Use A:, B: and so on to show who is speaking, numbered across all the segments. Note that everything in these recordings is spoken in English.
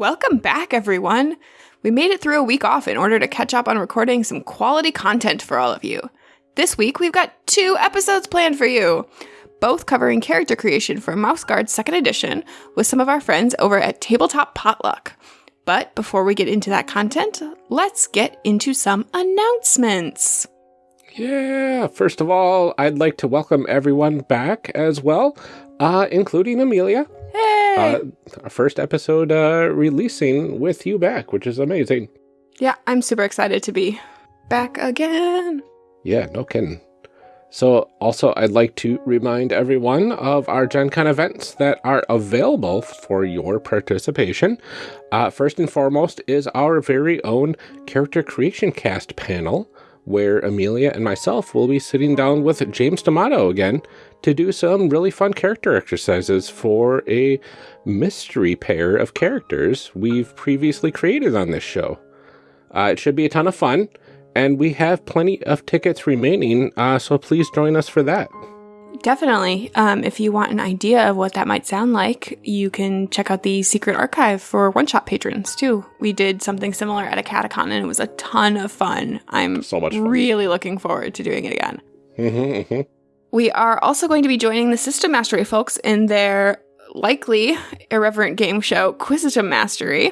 A: Welcome back, everyone. We made it through a week off in order to catch up on recording some quality content for all of you. This week, we've got two episodes planned for you, both covering character creation for Mouse Guard 2nd Edition with some of our friends over at Tabletop Potluck. But before we get into that content, let's get into some announcements.
B: Yeah, first of all, I'd like to welcome everyone back as well, uh, including Amelia.
A: Hey!
B: Uh, our first episode uh, releasing with you back, which is amazing.
A: yeah, I'm super excited to be back again.
B: Yeah, no kidding. So, also, I'd like to remind everyone of our Gen Con events that are available for your participation. Uh, first and foremost is our very own Character Creation Cast panel, where Amelia and myself will be sitting down with James D'Amato again to do some really fun character exercises for a mystery pair of characters we've previously created on this show. Uh, it should be a ton of fun, and we have plenty of tickets remaining, uh, so please join us for that.
A: Definitely. Um, if you want an idea of what that might sound like, you can check out the secret archive for one shot patrons too. We did something similar at a catacon and it was a ton of fun. I'm
B: So much fun.
A: really looking forward to doing it again.
B: Mm-hmm, mm-hmm.
A: We are also going to be joining the System Mastery folks in their likely irreverent game show, Quisitum Mastery.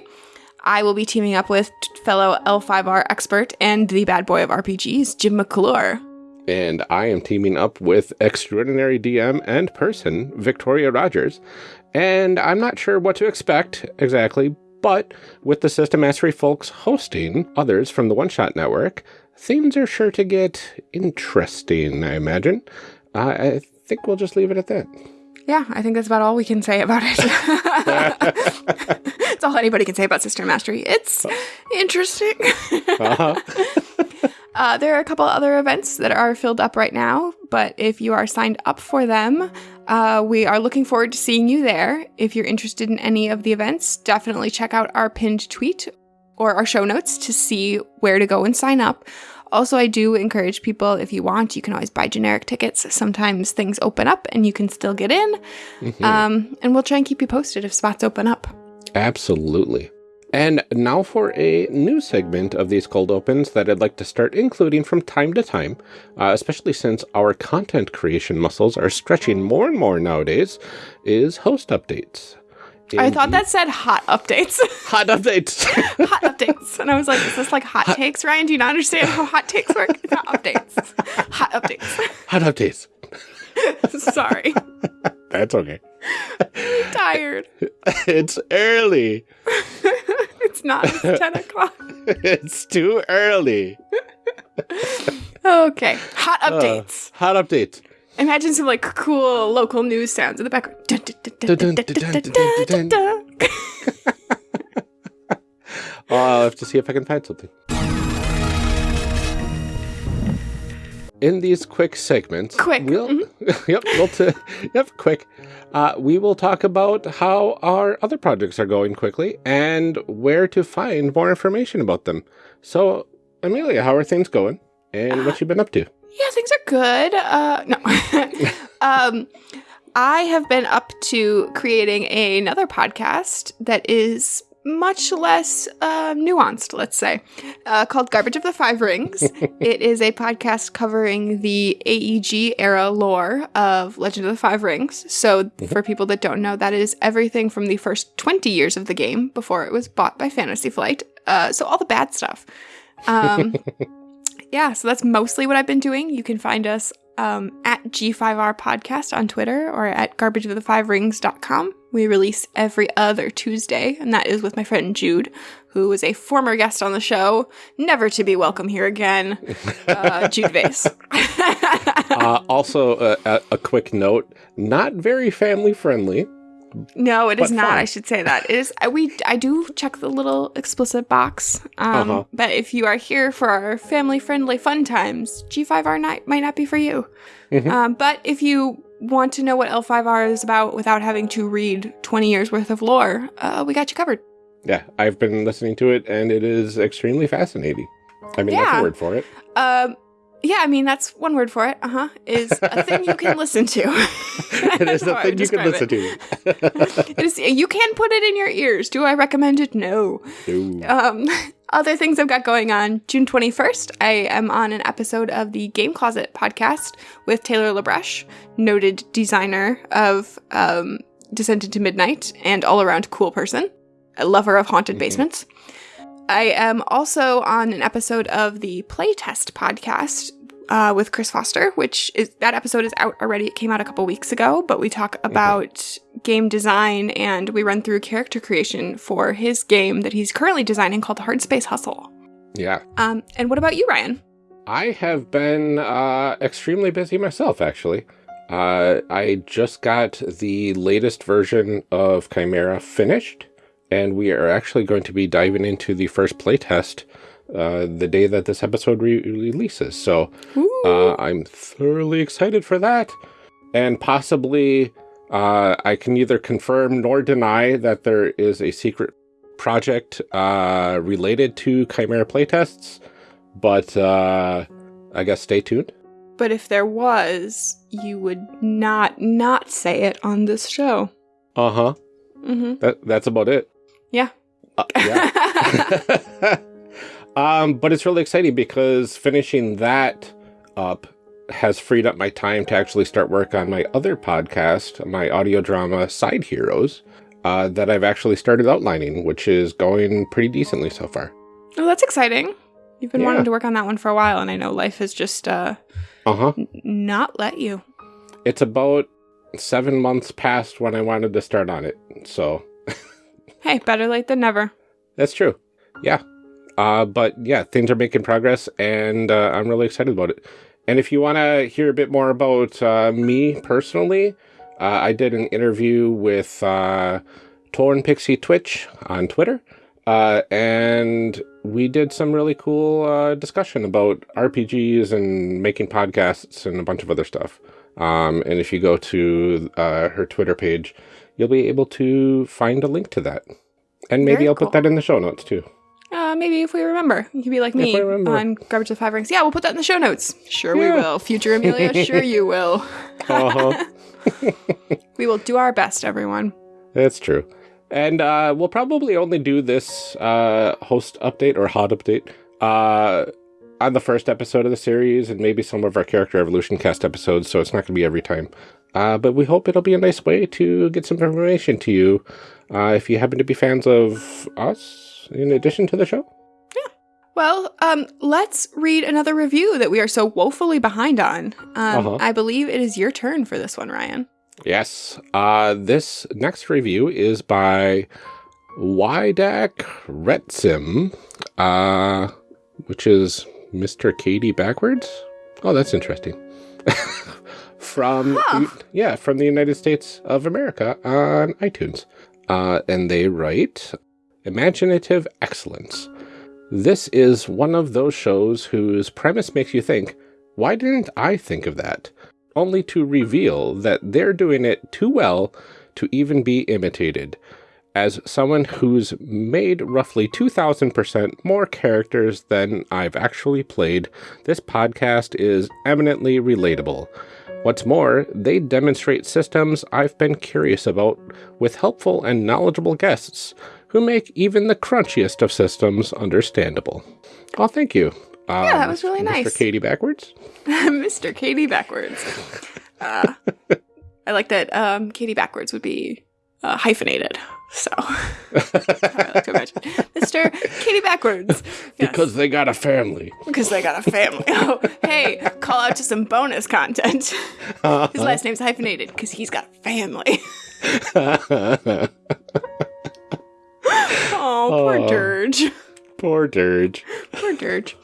A: I will be teaming up with fellow L5R expert and the bad boy of RPGs, Jim McClure.
B: And I am teaming up with extraordinary DM and person, Victoria Rogers. And I'm not sure what to expect exactly, but with the System Mastery folks hosting others from the One Shot Network, things are sure to get interesting, I imagine. Uh, I think we'll just leave it at that.
A: Yeah, I think that's about all we can say about it. it's all anybody can say about System Mastery. It's interesting.
B: Uh-huh.
A: Uh, there are a couple other events that are filled up right now, but if you are signed up for them, uh, we are looking forward to seeing you there. If you're interested in any of the events, definitely check out our pinned tweet or our show notes to see where to go and sign up. Also, I do encourage people, if you want, you can always buy generic tickets. Sometimes things open up and you can still get in.
B: Mhm.
A: Um, and we'll try and keep you posted if spots open up.
B: Absolutely. And now for a new segment of these cold opens that I'd like to start including from time to time, uh, especially since our content creation muscles are stretching more and more nowadays, is host updates.
A: I thought that said hot updates.
B: hot updates.
A: hot updates. And I was like, is this like hot, takes, Ryan? Do you not understand how hot takes work? It's not updates. Hot updates.
B: hot updates.
A: Sorry.
B: That's okay.
A: tired.
B: it's early.
A: It's not. It's 10 o'clock.
B: It's too early.
A: Okay. Hot
B: Uh,
A: updates.
B: hot updates.
A: Imagine some like cool local news sounds in the background.
B: I'll have to see if I can find something. In these quick segments,
A: quick,
B: we'll, mm -hmm. yep, we'll yep, quick. Uh, we will talk about how our other projects are going quickly and where to find more information about them. So, Amelia, how are things going, and what you been up to?
A: Yeah, things are good. Uh, no. um, I have been up to creating another podcast that is much less uh, nuanced, let's say, uh, called Garbage of the Five Rings. it is a podcast covering the AEG era lore of Legend of the Five Rings. So, for people that don't know, that is everything from the first 20 years of the game before it was bought by Fantasy Flight. Uh, so, all the bad stuff. Um, yeah, so that's mostly what I've been doing. You can find us um, at G5R Podcast on Twitter or at garbageofthefiverings.com. We release every other Tuesday, and that is with my friend Jude, who is a former guest on the show, never to be welcome here again, uh, Jude Vase.
B: uh, also, uh, a, a quick note: not very family friendly.
A: No, it is not.
B: fun.
A: I should say that. It is. I, we I do check the little explicit box. Um,
B: Uh-huh.
A: But if you are here for our family friendly fun times, G5R night might not be for you.
B: Mhm.
A: Um, but if you want to know what L5R is about without having to read 20 years worth of lore, uh, we got you covered.
B: Yeah, I've been listening to it, and it is extremely fascinating. I mean, that's
A: Yeah.
B: a word for it.
A: Um, Yeah, I mean that's one word for it. Uh huh. Is a thing you can listen to.
B: it is a thing you can listen
A: it. to. is, you can put it in your ears. Do I recommend it? No.
B: no.
A: Um, other things I've got going on. June twenty first, I am on an episode of the Game Closet podcast with Taylor LaBresh, noted designer of um, Descent into Midnight and all around cool person, a lover of haunted mm-hmm. basements. I am also on an episode of the Playtest podcast uh, with Chris Foster, which is that episode is out already. It came out a couple weeks ago, but we talk mm-hmm. about mm-hmm. game design and we run through character creation for his game that he's currently designing called Hard Space Hustle.
B: Yeah.
A: Um, and what about you, Ryan?
B: I have been uh, extremely busy myself, actually. Uh, I just got the latest version of Chimera finished and we are actually going to be diving into the first playtest uh, the day that this episode re releases. So uh, I'm thoroughly excited for that. And possibly uh, I can neither confirm nor deny that there is a secret project uh, related to Chimera playtests, but uh, I guess stay tuned.
A: But if there was, you would not not say it on this show.
B: Uh-huh.
A: Mm -hmm.
B: That, that's about it.
A: Yeah.
B: Uh, yeah. um, but it's really exciting because finishing that up has freed up my time to actually start work on my other podcast, my audio drama Side Heroes, uh, that I've actually started outlining, which is going pretty decently so far.
A: Oh, that's exciting. You've been yeah. wanting to work on that one for a while, and I know life has just uh,
B: uh-huh.
A: not let you.
B: It's about seven months past when I wanted to start on it, so
A: Hey, better late than never.
B: That's true. Yeah. Uh, but yeah, things are making progress and uh, I'm really excited about it. And if you want to hear a bit more about uh, me personally, uh, I did an interview with uh, Torn Pixie Twitch on Twitter. Uh, and we did some really cool discussion about RPGs and making podcasts and a bunch of other stuff. Um, and if you go to her Twitter page, you'll be able to find a link to that. And maybe Very I'll cool. put that in the show notes too.
A: Uh, maybe if we remember. You could be like me on Garbage of Five Rings. Yeah, we'll put that in the show notes. Sure yeah. we will. Future Amelia, sure you will. uh-huh. we will do our best, everyone.
B: That's true. And uh, we'll probably only do this uh, host update or hot update uh, on the first episode of the series and maybe some of our character evolution cast episodes, so it's not going to be every time. Uh, but we hope it'll be a nice way to get some information to you uh, if you happen to be fans of us in addition to the show.
A: Yeah. Well, um, let's read another review that we are so woefully behind on. Um, uh -huh. I believe it is your turn for this one, Ryan.
B: Yes. Uh, this next review is by Wydak Retsim, uh, which is Mr. Katie backwards. Oh, that's interesting. from huh. yeah from the United States of America on iTunes, uh, and they write imaginative excellence. This is one of those shows whose premise makes you think, why didn't I think of that? Only to reveal that they're doing it too well to even be imitated. As someone who's made roughly 2,000% more characters than I've actually played, this podcast is eminently relatable. What's more, they demonstrate systems I've been curious about with helpful and knowledgeable guests who make even the crunchiest of systems understandable. Well, thank you.
A: Um, yeah, that was really Mr. nice.
B: Mr. Katie Backwards?
A: Mr. Katie Backwards. Uh, I like that um, Katie Backwards would be uh, hyphenated. So, Mr. Katie Backwards.
B: Yes. Because they got a family.
A: Because they got a family. Oh, hey, call out to some bonus content. Uh-huh. His last name's hyphenated because he's got family. oh, poor oh. Dirge.
B: Poor Dirge.
A: Poor Dirge.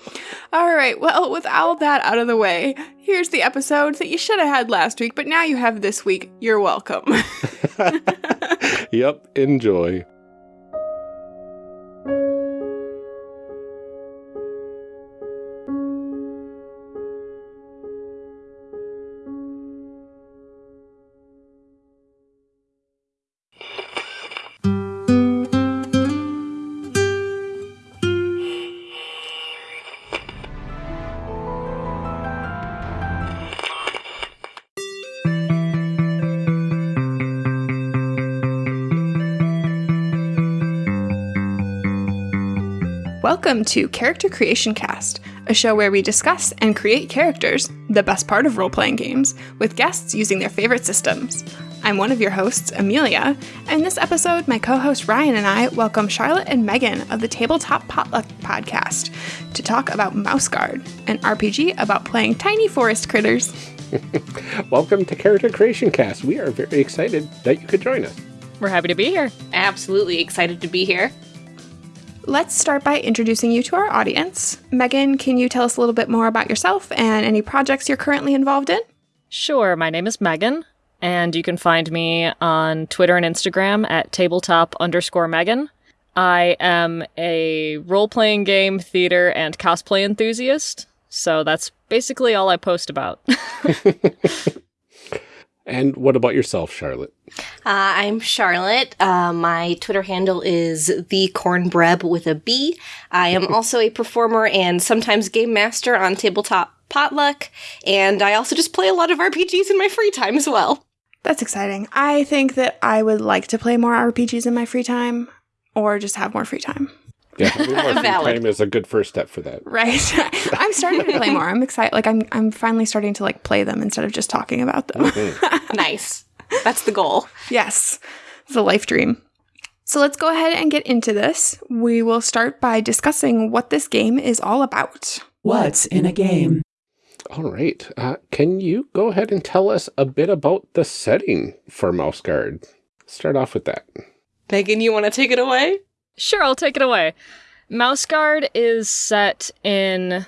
A: All right. Well, with all that out of the way, here's the episode that you should have had last week, but now you have this week. You're welcome.
B: Yep. Enjoy.
A: Welcome to Character Creation Cast, a show where we discuss and create characters, the best part of role playing games, with guests using their favorite systems. I'm one of your hosts, Amelia, and this episode, my co host Ryan and I welcome Charlotte and Megan of the Tabletop Potluck podcast to talk about Mouse Guard, an RPG about playing tiny forest critters.
B: Welcome to Character Creation Cast. We are very excited that you could join us.
C: We're happy to be here.
D: Absolutely excited to be here.
A: Let's start by introducing you to our audience. Megan, can you tell us a little bit more about yourself and any projects you're currently involved in?
C: Sure, my name is Megan, and you can find me on Twitter and Instagram at tabletop underscore Megan. I am a role playing game, theater, and cosplay enthusiast, so that's basically all I post about.
B: And what about yourself, Charlotte?
D: Uh, I'm Charlotte. Uh, my Twitter handle is the cornbread with a B. I am also a performer and sometimes game master on Tabletop Potluck, and I also just play a lot of RPGs in my free time as well.
A: That's exciting. I think that I would like to play more RPGs in my free time or just have more free time.
B: Yeah, having more free time is a good first step for that.
A: Right. I'm starting to play more. I'm excited. Like I'm I'm finally starting to like play them instead of just talking about them.
D: nice. That's the goal.
A: yes. It's a life dream. So let's go ahead and get into this. We will start by discussing what this game is all about.
E: What's in a game?
B: All right. Uh, can you go ahead and tell us a bit about the setting for Mouse Guard? Start off with that.
D: Megan, you want to take it away?
C: Sure, I'll take it away. Mouse Guard is set in.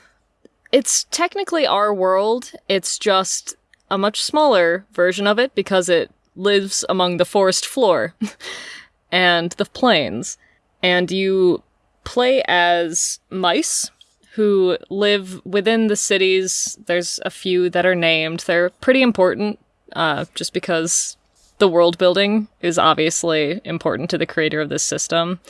C: It's technically our world, it's just a much smaller version of it because it lives among the forest floor and the plains. And you play as mice who live within the cities. There's a few that are named. They're pretty important uh, just because the world building is obviously important to the creator of this system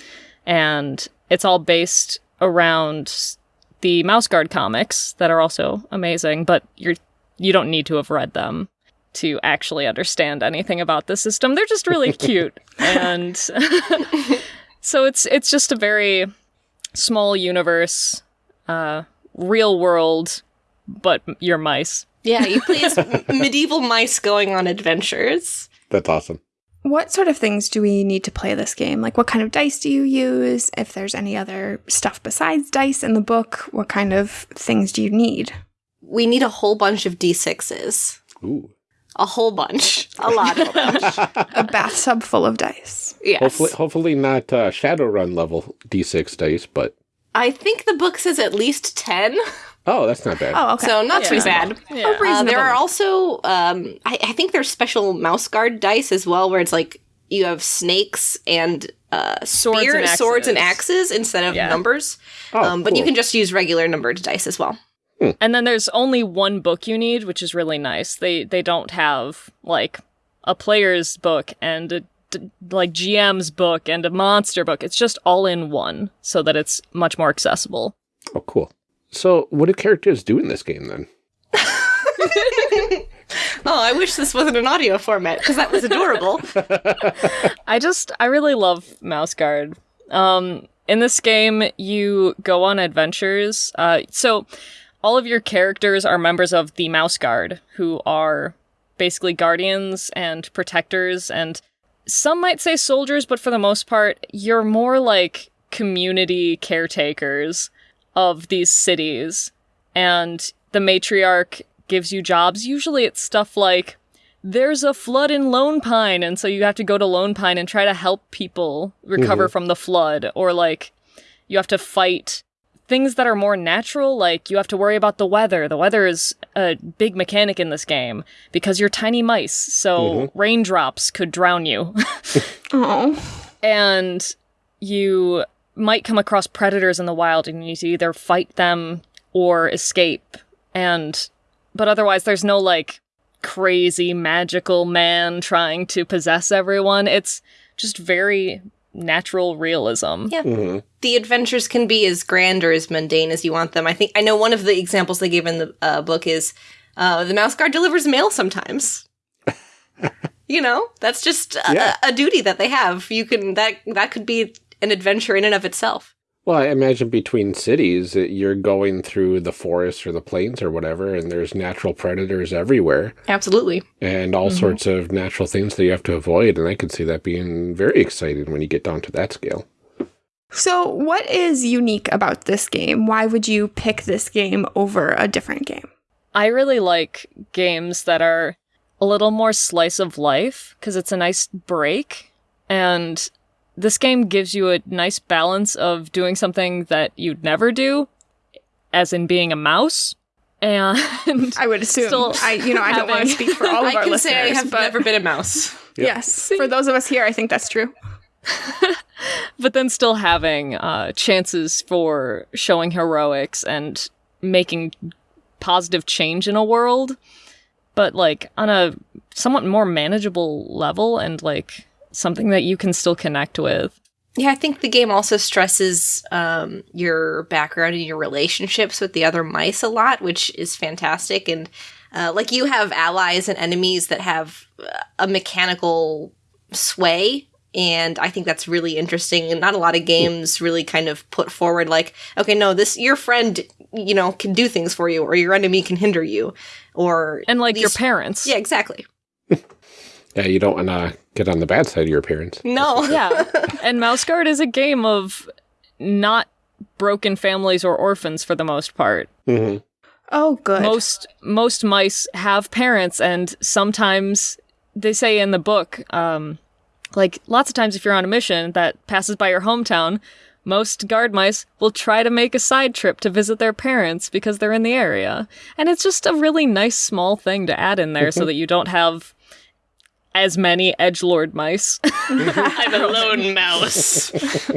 C: and it's all based around the Mouse Guard comics that are also amazing, but you're you don't need to have read them to actually understand anything about the system. They're just really cute. and so it's it's just a very small universe, uh real world, but you're mice.
D: Yeah, you play as medieval mice going on adventures.
B: That's awesome.
A: What sort of things do we need to play this game? Like what kind of dice do you use? If there's any other stuff besides dice in the book, what kind of things do you need?
D: We need a whole bunch of d6s.
B: Ooh.
D: A whole bunch. A lot of them.
A: A bathtub full of dice.
D: Yes.
B: Hopefully, hopefully not uh, Shadowrun level D6 dice, but
D: I think the book says at least 10.
B: oh, that's not bad.
A: Oh, okay.
D: So not too bad.
C: Yeah.
D: Uh, there are also, um, I, I think there's special mouse guard dice as well, where it's like you have snakes and uh,
C: Swords
D: spear-
C: and
D: swords and
C: axes.
D: axes instead of
C: Yeah.
D: numbers.
B: Oh,
D: um, but you can just use regular numbered dice as well.
C: And then there's only one book you need, which is really nice. They they don't have like a player's book and a d- like GM's book and a monster book. It's just all in one so that it's much more accessible.
B: Oh, cool. So, what do characters do in this game then?
D: Oh, I wish this wasn't an audio format because that was adorable.
C: I just I really love Mouse Guard. Um, in this game, you go on adventures. Uh, so all of your characters are members of the Mouse Guard, who are basically guardians and protectors, and some might say soldiers, but for the most part, you're more like community caretakers of these cities. And the matriarch gives you jobs. Usually, it's stuff like there's a flood in Lonepine, and so you have to go to Lonepine and try to help people recover mm-hmm. from the flood, or like you have to fight things that are more natural, like you have to worry about the weather. The weather is a big mechanic in this game because you're tiny mice, so mm-hmm. raindrops could drown you.
A: Oh.
C: and you might come across predators in the wild and you need to either fight them or escape. And but otherwise there's no like crazy magical man trying to possess everyone. It's just very natural realism.
D: Yeah.
B: Mhm.
D: the adventures can be as grand or as mundane as you want them. I think I know one of the examples they give in the uh, book is uh, the mouse guard delivers mail sometimes. you know, that's just a,
B: Yeah.
D: a duty that they have. You can that that could be an adventure in and of itself.
B: Well, I imagine between cities, that you're going through the forests or the plains or whatever, and there's natural predators everywhere
D: Absolutely.
B: and all mm-hmm. sorts of natural things that you have to avoid. And I could see that being very exciting when you get down to that scale.
A: So, what is unique about this game? Why would you pick this game over a different game?
C: I really like games that are a little more slice of life because it's a nice break. And this game gives you a nice balance of doing something that you'd never do, as in being a mouse. And
A: I would assume.
C: Still
A: I, you know, I don't want to speak for all of
D: I
A: our
D: can
A: listeners,
D: say I have
A: but
D: never been a mouse.
A: yes, for those of us here, I think that's true.
C: but then still having uh, chances for showing heroics and making positive change in a world, but like on a somewhat more manageable level and like something that you can still connect with.
D: Yeah, I think the game also stresses um, your background and your relationships with the other mice a lot, which is fantastic. And uh, like you have allies and enemies that have uh, a mechanical sway. And I think that's really interesting. And not a lot of games really kind of put forward like, okay, no, this your friend, you know, can do things for you, or your enemy can hinder you, or
C: And like your parents.
D: Yeah, exactly.
B: Yeah, you don't want to get on the bad side of your parents.
D: No,
C: Yeah. and Mouse Guard is a game of not broken families or orphans for the most part.
B: hmm
A: Oh, good.
C: most most mice have parents and sometimes they say in the book um like lots of times if you're on a mission that passes by your hometown most guard mice will try to make a side trip to visit their parents because they're in the area and it's just a really nice small thing to add in there so that you don't have as many edge lord mice
D: I'm a lone mouse.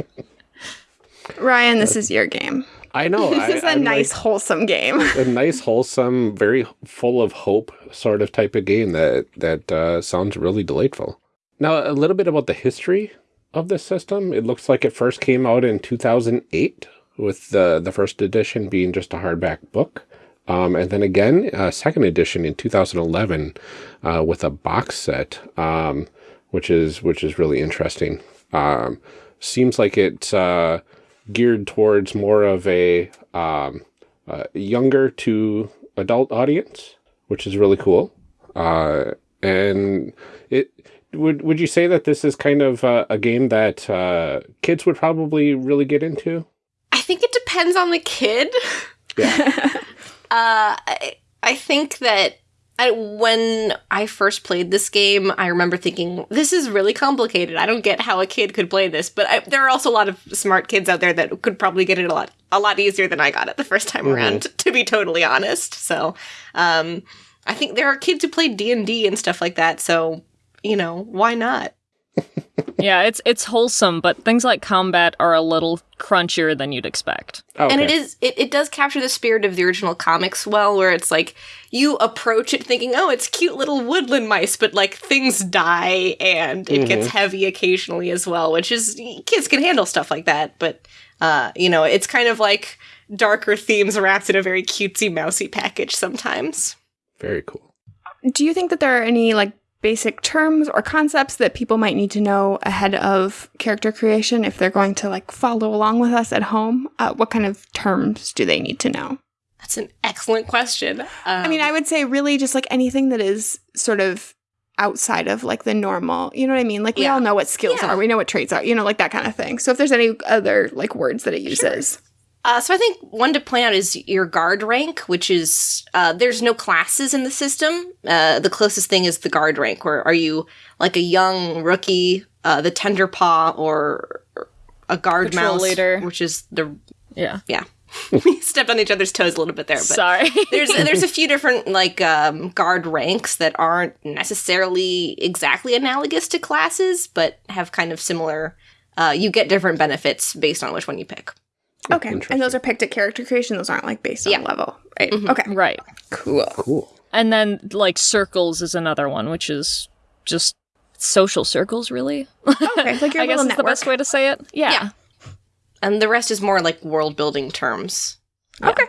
A: Ryan, this is your game.
B: I know.
A: This
B: I,
A: is a
B: I'm
A: nice,
B: like-
A: wholesome game.
B: a nice, wholesome, very full of hope sort of type of game that that uh, sounds really delightful. Now, a little bit about the history of this system. It looks like it first came out in 2008, with the the first edition being just a hardback book, um, and then again, a second edition in 2011 uh, with a box set, um, which is which is really interesting. Um, seems like it's uh, geared towards more of a um, uh, younger to adult audience, which is really cool. Uh, and it would would you say that this is kind of uh, a game that uh, kids would probably really get into?
D: I think it depends on the kid.
B: Yeah.
D: Uh, I, I think that I, when I first played this game, I remember thinking, this is really complicated. I don't get how a kid could play this. But I, there are also a lot of smart kids out there that could probably get it a lot, a lot easier than I got it the first time around, to be totally honest. So, um, I think there are kids who play D&D and stuff like that. So, you know, why not?
C: Yeah it's it's wholesome but things like combat are a little crunchier than you'd expect
B: Okay.
D: And it is it, it does capture the spirit of the original comics well, where it's like you approach it thinking, oh, it's cute little woodland mice, but like things die and it gets heavy occasionally as well, which is kids can handle stuff like that, but uh, you know, it's kind of like darker themes wrapped in a very cutesy mousy package sometimes.
B: very cool.
A: Do you think that there are any like basic terms or concepts that people might need to know ahead of character creation if they're going to like follow along with us at home? Uh, what kind of terms do they need to know?
D: That's an excellent question. Um,
A: I mean, I would say really just like anything that is sort of outside of like the normal, you know what I mean? Like we
D: Yeah.
A: all know what skills
D: Yeah.
A: are, we know what traits are, you know, like that kind of thing. So if there's any other like words that it uses.
D: Uh, so I think one to point out is your guard rank, which is uh, there's no classes in the system. Uh, the closest thing is the guard rank, where are you like a young rookie, uh, the tender paw, or a guard
C: Patrol
D: mouse,
C: leader.
D: which is the
C: yeah
D: yeah. we stepped on each other's toes a little bit there, but
C: sorry
D: there's there's a few different like um, guard ranks that aren't necessarily exactly analogous to classes, but have kind of similar. Uh, you get different benefits based on which one you pick.
A: Okay. And those are picked at character creation. Those aren't like based on
D: Yeah.
A: Level. Right. Okay.
C: right
A: Cool.
B: Cool.
C: And then like circles is another one, which is just social circles, really.
A: Okay. Like your
C: I guess
A: little
C: is the best way to say it. Yeah.
D: Yeah. And the rest is more like world building terms.
A: Okay.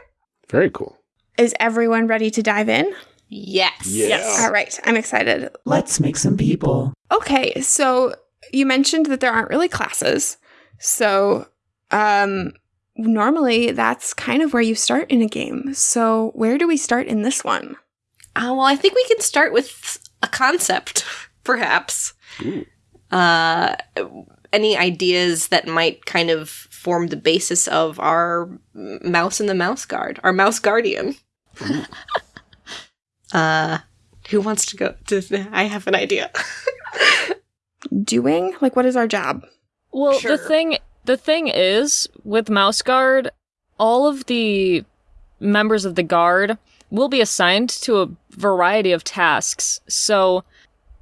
B: Very cool.
A: Is everyone ready to dive in?
D: Yes.
C: Yes.
A: All right. I'm excited.
E: Let's make some people.
A: Okay, so you mentioned that there aren't really classes. So, um, normally that's kind of where you start in a game. So, where do we start in this one?
D: Uh, well, I think we can start with a concept, perhaps.
B: Ooh.
D: Uh, any ideas that might kind of form the basis of our mouse and the mouse guard, our mouse guardian. uh, who wants to go? To, I have an idea.
A: Doing? Like, what is our job?
C: Well,
D: Sure.
C: the thing the thing is with Mouse Guard, all of the members of the guard will be assigned to a variety of tasks. So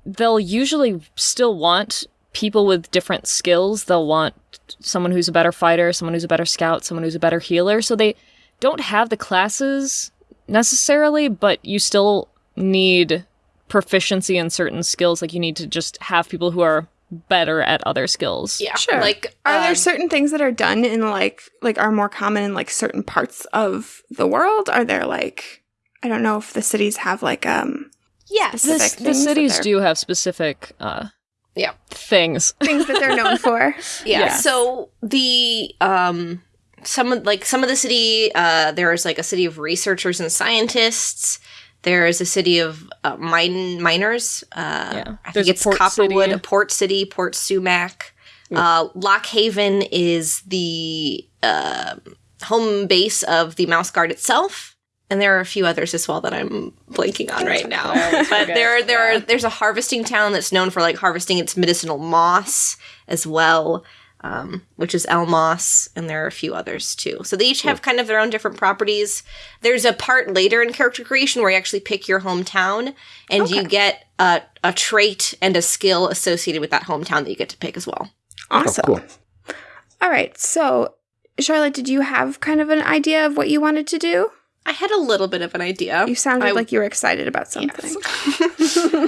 C: they'll usually still want people with different skills. They'll want someone who's a better fighter, someone who's a better scout, someone who's a better healer. So they don't have the classes necessarily, but you still need proficiency in certain skills. Like you need to just have people who are better at other skills.
D: Yeah,
A: Sure.
D: Like,
A: Are
D: um,
A: there certain things that are done in like like are more common in like certain parts of the world? Are there like I don't know if the cities have like um
D: yes,
C: The,
A: Specific
C: the
A: things that
C: cities do have specific uh
D: Yeah.
C: things.
A: things that they're known for.
D: yeah.
C: Yeah.
D: So the um, some of like some of the city, uh, there is like a city of researchers and scientists. There is a city of uh, mine miners. Uh,
C: Yeah.
D: I
C: There's
D: think it's Copperwood,
C: city.
D: a port city, Port Sumac. Uh, Lockhaven is the uh, home base of the Mouse Guard itself, and there are a few others as well that I'm blanking on right now. but there, there are there's a harvesting town that's known for like harvesting its medicinal moss as well, um, which is Elmoss, and there are a few others too. So they each have kind of their own different properties. There's a part later in character creation where you actually pick your hometown, and you get a, a trait and a skill associated with that hometown that you get to pick as well.
A: Awesome.
B: Oh, cool.
A: All right. So, Charlotte, did you have kind of an idea of what you wanted to do?
D: I had a little bit of an idea.
A: You sounded
D: I-
A: like you were excited about something.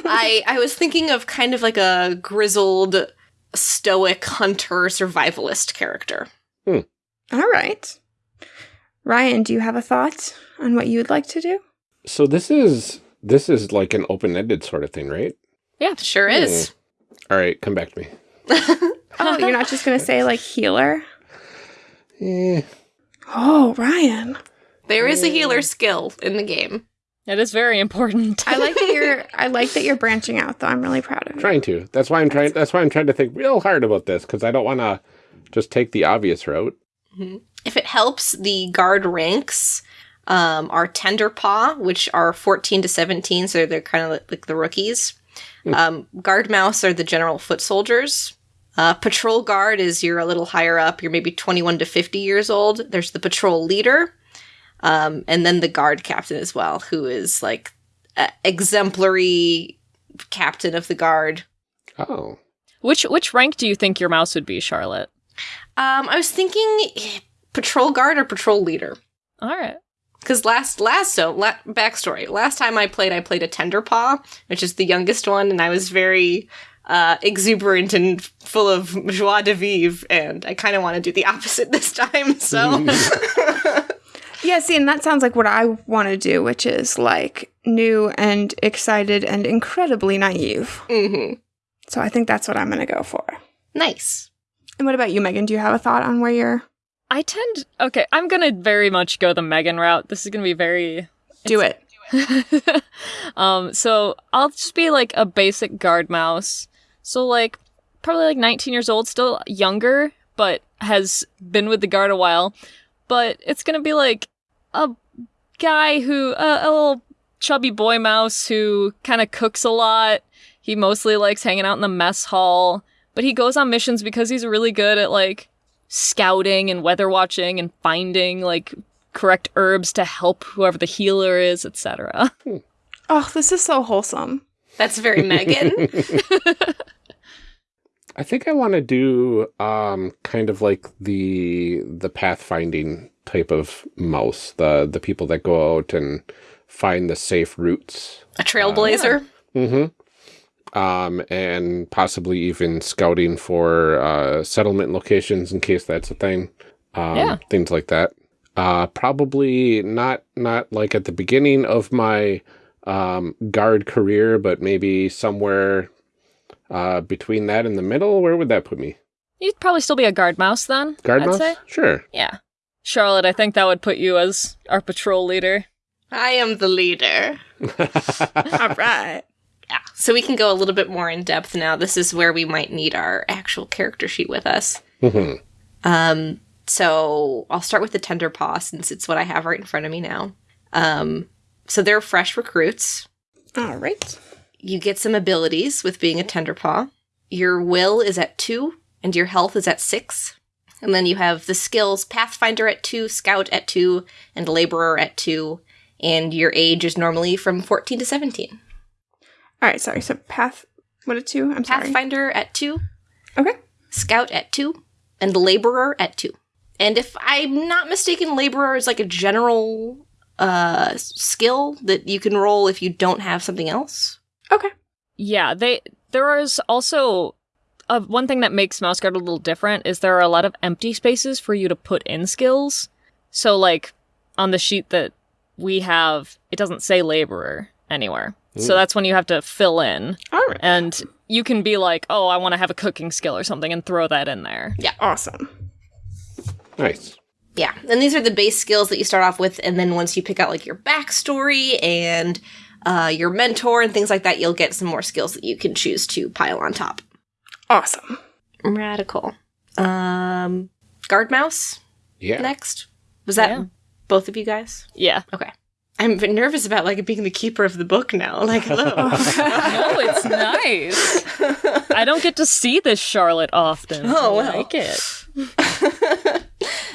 D: I I was thinking of kind of like a grizzled, stoic hunter survivalist character. Hmm.
A: All right. Ryan, do you have a thought on what you would like to do?
B: So this is this is like an open-ended sort of thing, right?
C: Yeah.
D: Sure hmm. is.
B: All right, come back to me.
A: Oh, you're not just going to say like healer?
B: Eh,
A: Oh, Ryan.
D: There is a healer eh. skill in the game.
C: It is very important.
A: I like that you're I like that you're branching out though. I'm really proud of you.
B: trying to. That's why I'm trying. That's why I'm trying to think real hard about this because I don't want to just take the obvious route.
D: If it helps, the guard ranks um, are Tender Paw, which are 14 to 17, so they're kind of like, like the rookies. Um, guard Mouse are the general foot soldiers. Uh, patrol Guard is you're a little higher up. You're maybe 21 to 50 years old. There's the Patrol Leader, um, and then the Guard Captain as well, who is like a exemplary captain of the guard.
B: Oh,
C: which which rank do you think your mouse would be, Charlotte?
D: Um, I was thinking Patrol Guard or Patrol Leader.
C: All right.
D: Because last last so la- backstory. Last time I played, I played a tender paw, which is the youngest one, and I was very uh, exuberant and full of joie de vivre. And I kind of want to do the opposite this time. So
A: Yeah, see, and that sounds like what I want to do, which is like new and excited and incredibly naive.
D: Mhm.
A: So I think that's what I'm going to go for.
D: nice.
A: And what about you, Megan? Do you have a thought on where you're
C: I tend okay, I'm gonna very much go the Megan route. This is gonna be very
A: do it?
C: um, so I'll just be like a basic guard mouse. So like probably like 19 years old, still younger, but has been with the guard a while. But it's gonna be like a guy who uh, a little chubby boy mouse who kind of cooks a lot. He mostly likes hanging out in the mess hall, but he goes on missions because he's really good at like scouting and weather watching and finding like correct herbs to help whoever the healer is, etc.
A: Oh, this is so wholesome.
D: That's very Megan.
B: I think I want to do um kind of like the the pathfinding type of mouse, the the people that go out and find the safe routes.
D: a trailblazer.
B: Mm-hmm. Um, and possibly even scouting for uh, settlement locations in case that's a thing. Um,
C: Yeah.
B: Things like that. Uh, probably not not like at the beginning of my um, guard career, but maybe somewhere uh, between that and the middle. Where would that put me?
C: You'd probably still be a guard mouse then.
B: Guard
C: I'd
B: mouse?
C: say.
B: Sure.
C: Yeah. Charlotte, I think that would put you as our patrol leader.
D: I am the leader.
A: All right.
D: Yeah. So we can go a little bit more in depth now. This is where we might need our actual character sheet with us.
B: Mhm.
D: Um, so I'll start with the tender paw since it's what I have right in front of me now. Um, so they're fresh recruits.
A: All right.
D: You get some abilities with being a tender paw. Your will is at two, and your health is at six. And then you have the skills Pathfinder at two, Scout at two, and Laborer at two. And your age is normally from 14 to 17.
A: All right. Sorry. So path. What a two? I'm sorry.
D: Pathfinder at two,
A: Okay.
D: Scout at two, and Laborer at two. And if I'm not mistaken, Laborer is like a general uh, skill that you can roll if you don't have something else.
A: Okay.
C: Yeah, they there is also uh, one thing that makes Mouse Guard a little different is there are a lot of empty spaces for you to put in skills. So like on the sheet that we have, it doesn't say laborer anywhere. So that's when you have to fill in
A: All right.
C: and you can be like, "Oh, I want to have a cooking skill or something" and throw that in there. Yeah.
A: Awesome.
B: Nice.
D: Yeah, and these are the base skills that you start off with, and then once you pick out like your backstory and uh, your mentor and things like that, you'll get some more skills that you can choose to pile on top.
A: Awesome.
D: Radical. Um, guard mouse
B: Yeah.
D: next. Was that
C: Yeah.
D: both of you guys?
C: Yeah.
D: Okay. I'm nervous about like being the keeper of the book now. Like, hello.
C: No, it's nice. I don't get to see this Charlotte often.
D: Oh,
C: I
D: well.
C: like it.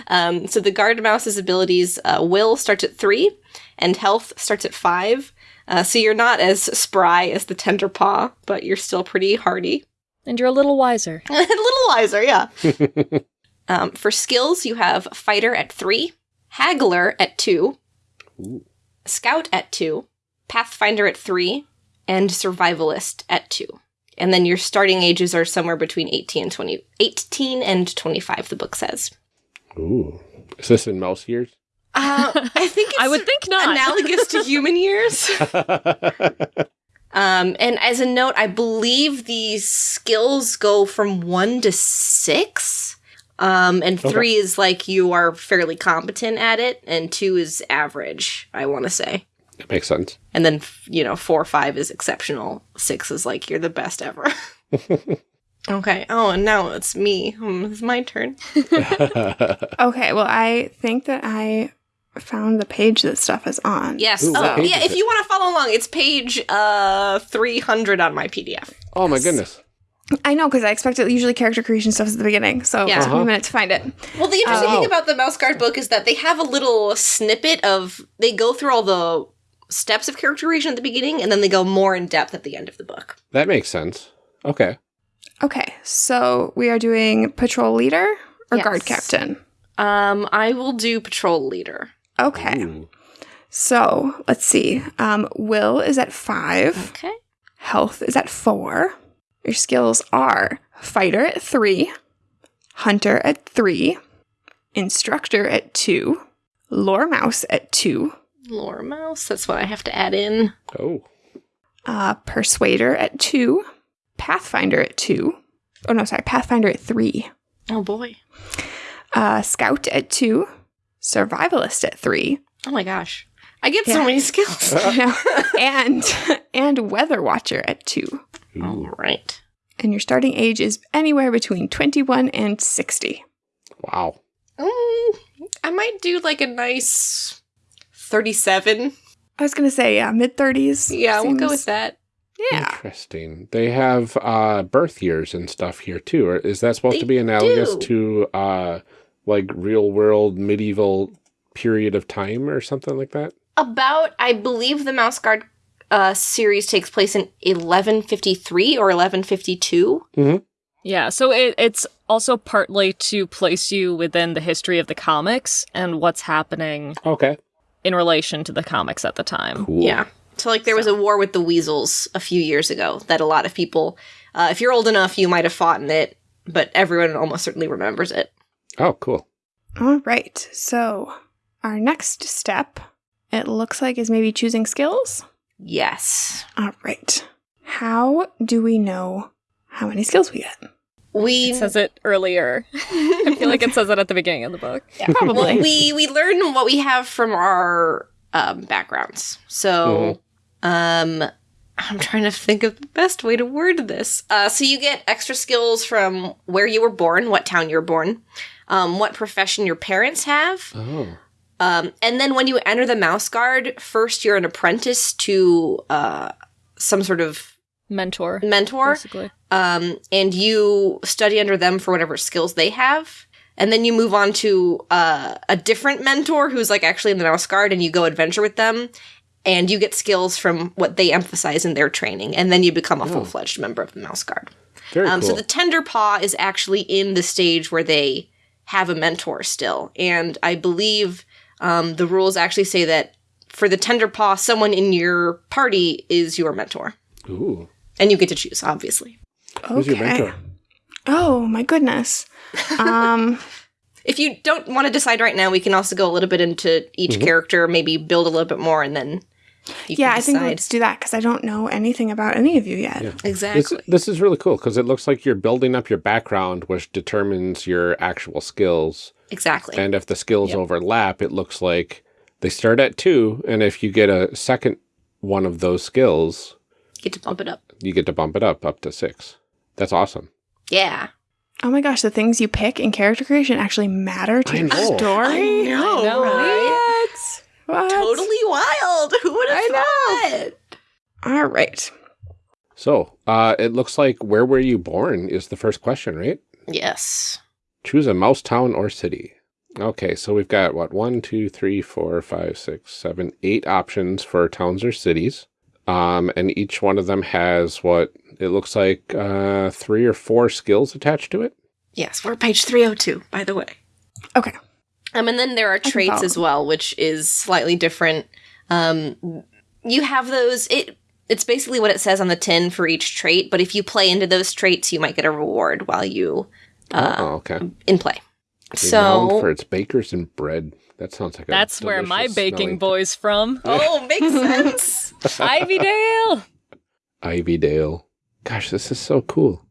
D: um, so the guard mouse's abilities uh, will starts at three, and health starts at five. Uh, so you're not as spry as the tender paw, but you're still pretty hardy.
C: And you're a little wiser.
D: a little wiser, yeah. um, for skills, you have fighter at three, haggler at two,
B: Ooh.
D: scout at two, pathfinder at three, and survivalist at two. And then your starting ages are somewhere between 18 and 20, 18 and 25, the book says.
B: Ooh. Is this in mouse years?
D: Uh, I think it's
C: I would think not.
D: analogous to human years. Um, and as a note, I believe these skills go from one to six. Um, and
B: Okay.
D: three is like you are fairly competent at it, and two is average, I want to say.
B: That makes sense.
D: And then, you know, four, or five is exceptional. Six is like you're the best ever. okay. Oh, and now it's me. Hmm, it's my turn.
A: Okay. Well, I think that I found the page that stuff is on.
D: Yes.
B: Ooh,
D: oh, yeah. If
B: it?
D: you want to follow along, it's page uh 300 on my PDF.
B: oh my goodness.
A: I know because I expect it usually character creation stuff is at the beginning, so
D: Yeah.
A: it took me
B: Uh-huh.
A: a minute to find it.
D: Well, the interesting
B: Oh.
D: thing about the Mouse Guard book is that they have a little snippet of they go through all the steps of character creation at the beginning, and then they go more in depth at the end of the book.
B: That makes sense. Okay.
A: Okay, so we are doing patrol leader or guard captain.
D: Um, I will do patrol leader.
A: Okay,
B: Ooh.
A: so let's see. Um, will is at five.
D: Okay.
A: Health is at four. Your skills are fighter at three, hunter at three, instructor at two, lore mouse at two,
D: Lore mouse. That's what I have to add in.
B: Oh.
A: uh, persuader at two, pathfinder at two. Oh no, sorry, pathfinder at three,
D: Oh boy.
A: uh, scout at two, survivalist at three,
D: Oh my gosh. I get so many skills.
A: and and weather watcher at two.
D: All right.
A: And your starting age is anywhere between twenty-one and sixty.
B: Wow.
D: Mm, I might do like a nice thirty-seven.
A: I was gonna say yeah, mid thirties.
D: Yeah, we'll go with that.
A: Yeah.
B: Interesting. They have uh, birth years and stuff here too. Or is that supposed
D: They
B: to be analogous
D: do.
B: to uh, like real world medieval period of time or something like that?
D: About, I believe the Mouse Guard uh, series takes place in 1153 or 1152.
C: Yeah, so it, it's also partly to place you within the history of the comics and what's happening
B: Okay.
C: in relation to the comics at the time.
B: Cool.
D: Yeah. So, like, there was a war with the weasels a few years ago that a lot of people, uh, if you're old enough, you might have fought in it, but everyone almost certainly remembers it.
B: Oh, cool.
A: All right. So our next step, it looks like, is maybe choosing skills.
D: Yes.
A: All right. How do we know how many skills we get?
D: we
C: It says it earlier. I feel like it says it at the beginning of the book.
A: Yeah, Probably.
D: well, we we learn what we have from our um, backgrounds. So, um, I'm trying to think of the best way to word this. Uh, so you get extra skills from where you were born, what town you were born, um, what profession your parents have,
B: Oh.
D: um, and then when you enter the Mouse Guard, first you're an apprentice to uh, some sort of
C: Mentor,
D: mentor
C: basically.
D: um, and you study under them for whatever skills they have. And then you move on to uh, a different mentor who's like actually in the Mouse Guard, and you go adventure with them, and you get skills from what they emphasize in their training, and then you become a full fledged member of the Mouse Guard.
B: Very
D: Um,
B: cool.
D: So the Tender Paw is actually in the stage where they have a mentor still, and I believe um, the rules actually say that for the Tender Paw, someone in your party is your mentor,
B: Ooh.
D: and you get to choose, obviously.
B: Who's your mentor?
A: Oh my goodness. Um,
D: If you don't want to decide right now, we can also go a little bit into each
B: Mm-hmm.
D: character, maybe build a little bit more, and then you
A: yeah, I think
D: decide.
A: let's do that because I don't know anything about any of you yet.
B: This,
D: exactly.
B: this is really cool because it looks like you're building up your background, which determines your actual skills.
D: Exactly.
B: And if the skills overlap, it looks like they start at two. And if you get a second one of those skills, you
D: Get to bump it up.
B: you get to bump it up up to six. That's awesome.
D: Yeah.
A: Oh my gosh, the things you pick in character creation actually matter to
B: I
A: your
B: know.
A: story.
D: know,
C: know,
D: right?
A: What? What?
D: Totally wild. Who would have
A: I
D: thought?
A: All right.
B: So uh, it looks like where were you born is the first question, right?
D: Yes.
B: Choose a mouse town or city. Okay, so we've got what one, two, three, four, five, six, seven, eight options for towns or cities. Um, and each one of them has what it looks like uh, three or four skills attached to it.
D: Yes, we're page 302, by the way.
A: Okay.
D: Um, and then there are traits as well, which is slightly different. Um, you have those. It it's basically what it says on the tin for each trait, but if you play into those traits, you might get a reward while you uh,
B: oh, okay.
D: in play.
B: Renowned
D: So
B: for its bakers and bread. That sounds like a
C: That's where my baking
B: smelling-
C: boy's from.
D: oh, makes sense.
C: Ivydale.
B: Ivydale. Gosh, this is so cool.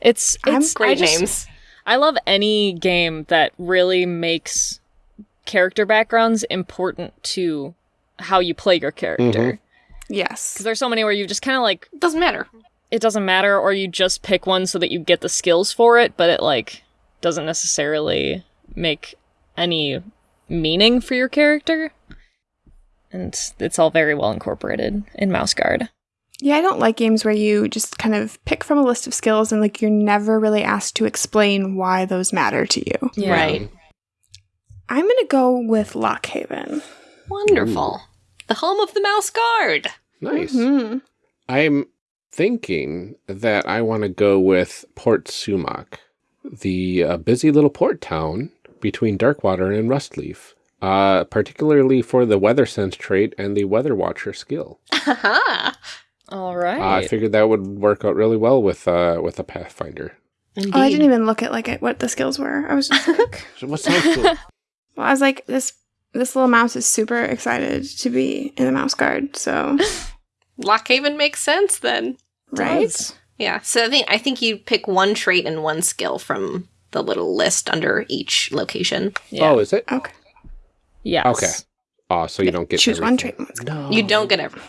C: It's
A: I'm
C: it's
D: Great
C: I just-
D: names.
C: I love any game that really makes character backgrounds important to how you play your character. Mm-hmm.
A: Yes.
C: Because there's so many where you just kind of like
D: Doesn't matter.
C: it doesn't matter, or you just pick one so that you get the skills for it, but it like doesn't necessarily make any meaning for your character. And it's all very well incorporated in Mouse Guard.
A: Yeah, I don't like games where you just kind of pick from a list of skills and like you're never really asked to explain why those matter to you.
D: Right.
A: I'm going to go with Lockhaven.
D: Wonderful. The home of the mouse guard.
B: Nice.
A: Hmm.
B: I'm thinking that I want to go with Port Sumac, the uh, busy little port town between Darkwater and Rustleaf, uh, particularly for the Weather Sense trait and the Weather Watcher skill.
D: Haha.
C: All
B: Uh. I figured that would work out really well with uh, with a Pathfinder.
D: Indeed.
A: Oh, I didn't even look at like at what the skills were. I was just like,
B: So what cool?
A: well, I was like, this this little mouse is super excited to be in the mouse guard. So
D: Lockhaven makes sense then.
A: right,
C: Does.
D: Yeah. So I think I think you pick one trait and one skill from the little list under each location.
C: Yeah.
B: Oh, is it?
A: okay,
C: yes.
B: Okay. Oh, so you don't get
A: choose one
B: everything.
A: trait. one skill.
B: No.
D: You don't get every.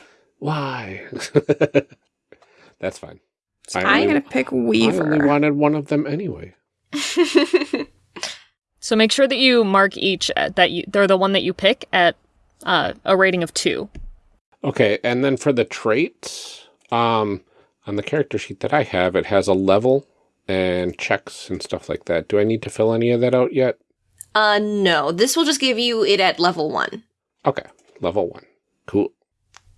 B: Why? That's fine. I
A: I'm gonna pick Weaver.
B: I only wanted one of them anyway.
C: So make sure that you mark each at, that you they're the one that you pick at uh, a rating of two.
B: Okay, and then for the traits, um, on the character sheet that I have, it has a level and checks and stuff like that. Do I need to fill any of that out yet?
D: uh, no. This will just give you it at level one.
B: Okay, level one. Cool.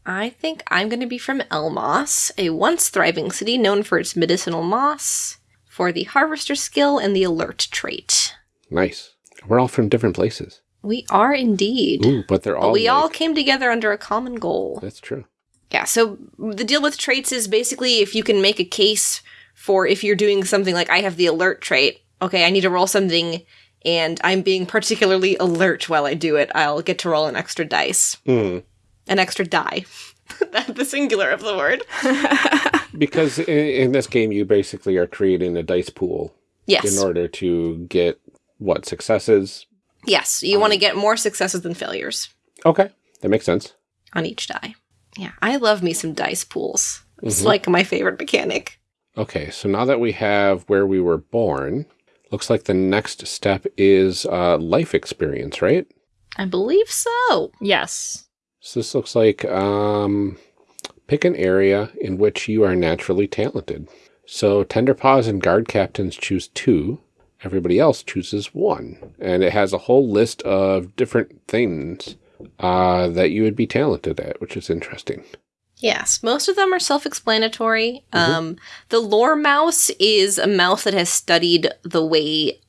D: I think I'm going to be from Elmoss, a once thriving city known for its medicinal moss, for the harvester skill and the alert trait.
B: Nice. We're all from different places.
D: We are indeed.
B: Ooh, but they're
D: But
B: all.
D: we all came together under a common goal.
B: That's true.
D: Yeah, so the deal with traits is basically if you can make a case for if you're doing something like I have the alert trait, okay, I need to roll something and I'm being particularly alert while I do it, I'll get to roll an extra dice.
B: Hmm.
D: An extra die. The singular of the word.
B: because in, in this game, you basically are creating a dice pool
D: Yes.
B: in order to get what successes.
D: yes. You want to get more successes than failures
B: Okay, that makes sense.
D: on each die. Yeah. I love me some dice pools. It's
B: Mhm.
D: like my favorite mechanic.
B: Okay, so now that we have where we were born, looks like the next step is uh, life experience, right?
D: I believe so.
C: Yes.
B: So this looks like um, pick an area in which you are naturally talented. So Tender Paws and Guard Captains choose two. Everybody else chooses one. And it has a whole list of different things uh, that you would be talented at, which is interesting.
D: Yes, most of them are self explanatory. Um, the lore mouse is a mouse that has studied the way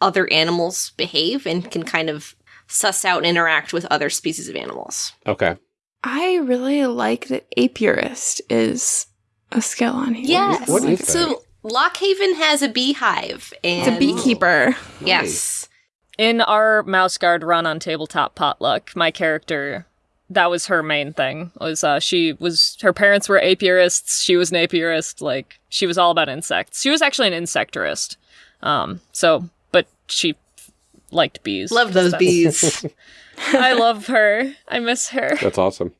D: other animals behave and can kind of suss out and interact with other species of animals.
B: Okay.
A: I really like that apiarist is a skill on here.
D: Yes.
B: what is that?
D: so Lockhaven has a beehive and
A: It's a beekeeper.
D: Yes.
C: In our mouse guard run on tabletop potluck, my character that was her main thing. Was uh she was her parents were apiarists, she was an apiarist, like she was all about insects. She was actually an insectarist. Um so but she liked bees.
D: Love those bees.
C: I love her. I miss her.
B: That's awesome.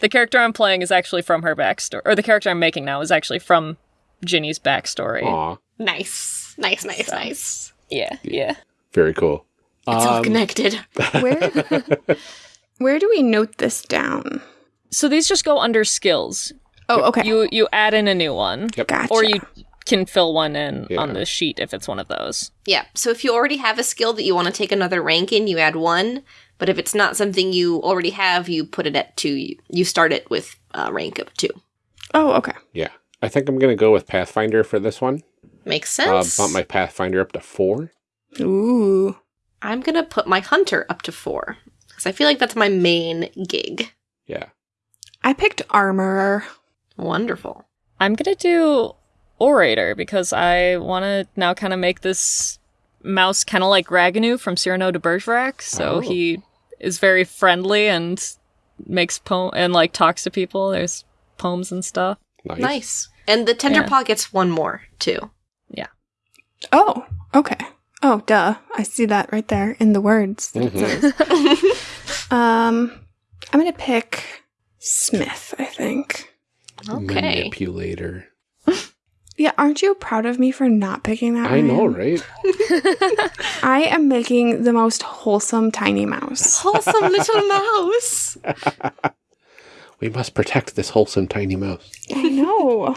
C: The character I'm playing is actually from her backstory, or the character I'm making now is actually from Ginny's backstory.
B: Aw,
D: nice. Nice, nice, nice.
C: Yeah, yeah.
B: very cool.
D: It's all
B: Um,
D: connected.
A: Where where do we note this down?
C: So these just go under skills.
A: Oh, okay.
C: You you add in a new one,
B: Yep.
A: gotcha.
C: or you can fill one in
B: Yeah.
C: on the sheet if it's one of those.
D: Yeah. So if you already have a skill that you want to take another rank in, you add one. But if it's not something you already have, you put it at two. You, you start it with uh, rank of two.
A: Oh, okay.
B: Yeah. I think I'm going to go with Pathfinder for this one.
D: Makes
B: Uh,
D: sense.
B: bump my Pathfinder up to four.
A: Ooh.
D: I'm gonna put my hunter up to four because I feel like that's my main gig.
B: Yeah.
A: I picked armorer.
D: Wonderful.
C: I'm gonna do orator because I want to now kind of make this mouse kind of like Ragueneau from Cyrano de Bergerac. So
B: Oh.
C: he is very friendly and makes poem and like talks to people. There's poems and stuff.
B: Nice.
D: Nice. And the tender
C: Yeah.
D: paw gets one more too. Yeah.
A: Oh, okay. Oh, duh. I see that right there in the words. that it
B: Mhm.
A: Um, I'm gonna pick Smith. I think.
D: Okay.
B: Manipulator.
A: Yeah, aren't you proud of me for not picking that?
B: I know, right?
A: I am making the most wholesome tiny mouse.
D: Wholesome little mouse.
B: We must protect this wholesome tiny mouse.
A: I know.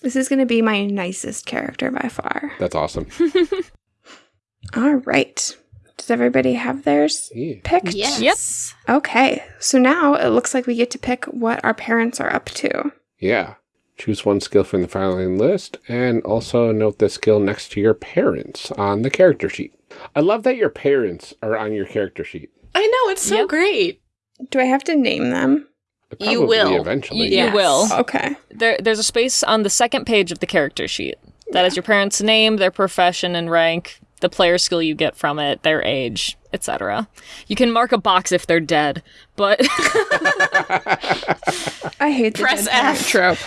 A: This is going to be my nicest character by far.
B: That's awesome.
A: All right. Does everybody have theirs
B: Yeah.
A: picked?
D: Yes.
A: Okay. So now it looks like we get to pick what our parents are up to.
B: Yeah. Choose one skill from the following list and also note the skill next to your parents on the character sheet. I love that your parents are on your character sheet.
D: I know it's so
C: Yep.
D: great.
A: Do I have to name them?
D: You will.
B: eventually.
C: You-
D: Yes.
C: will.
A: Okay.
C: There, there's a space on the second page of the character sheet. that That is your parents' name, their profession and rank, the player skill you get from it, their age, etc. You can mark a box if they're dead, but
A: I hate the
D: Press
A: dead
D: F.
A: trope.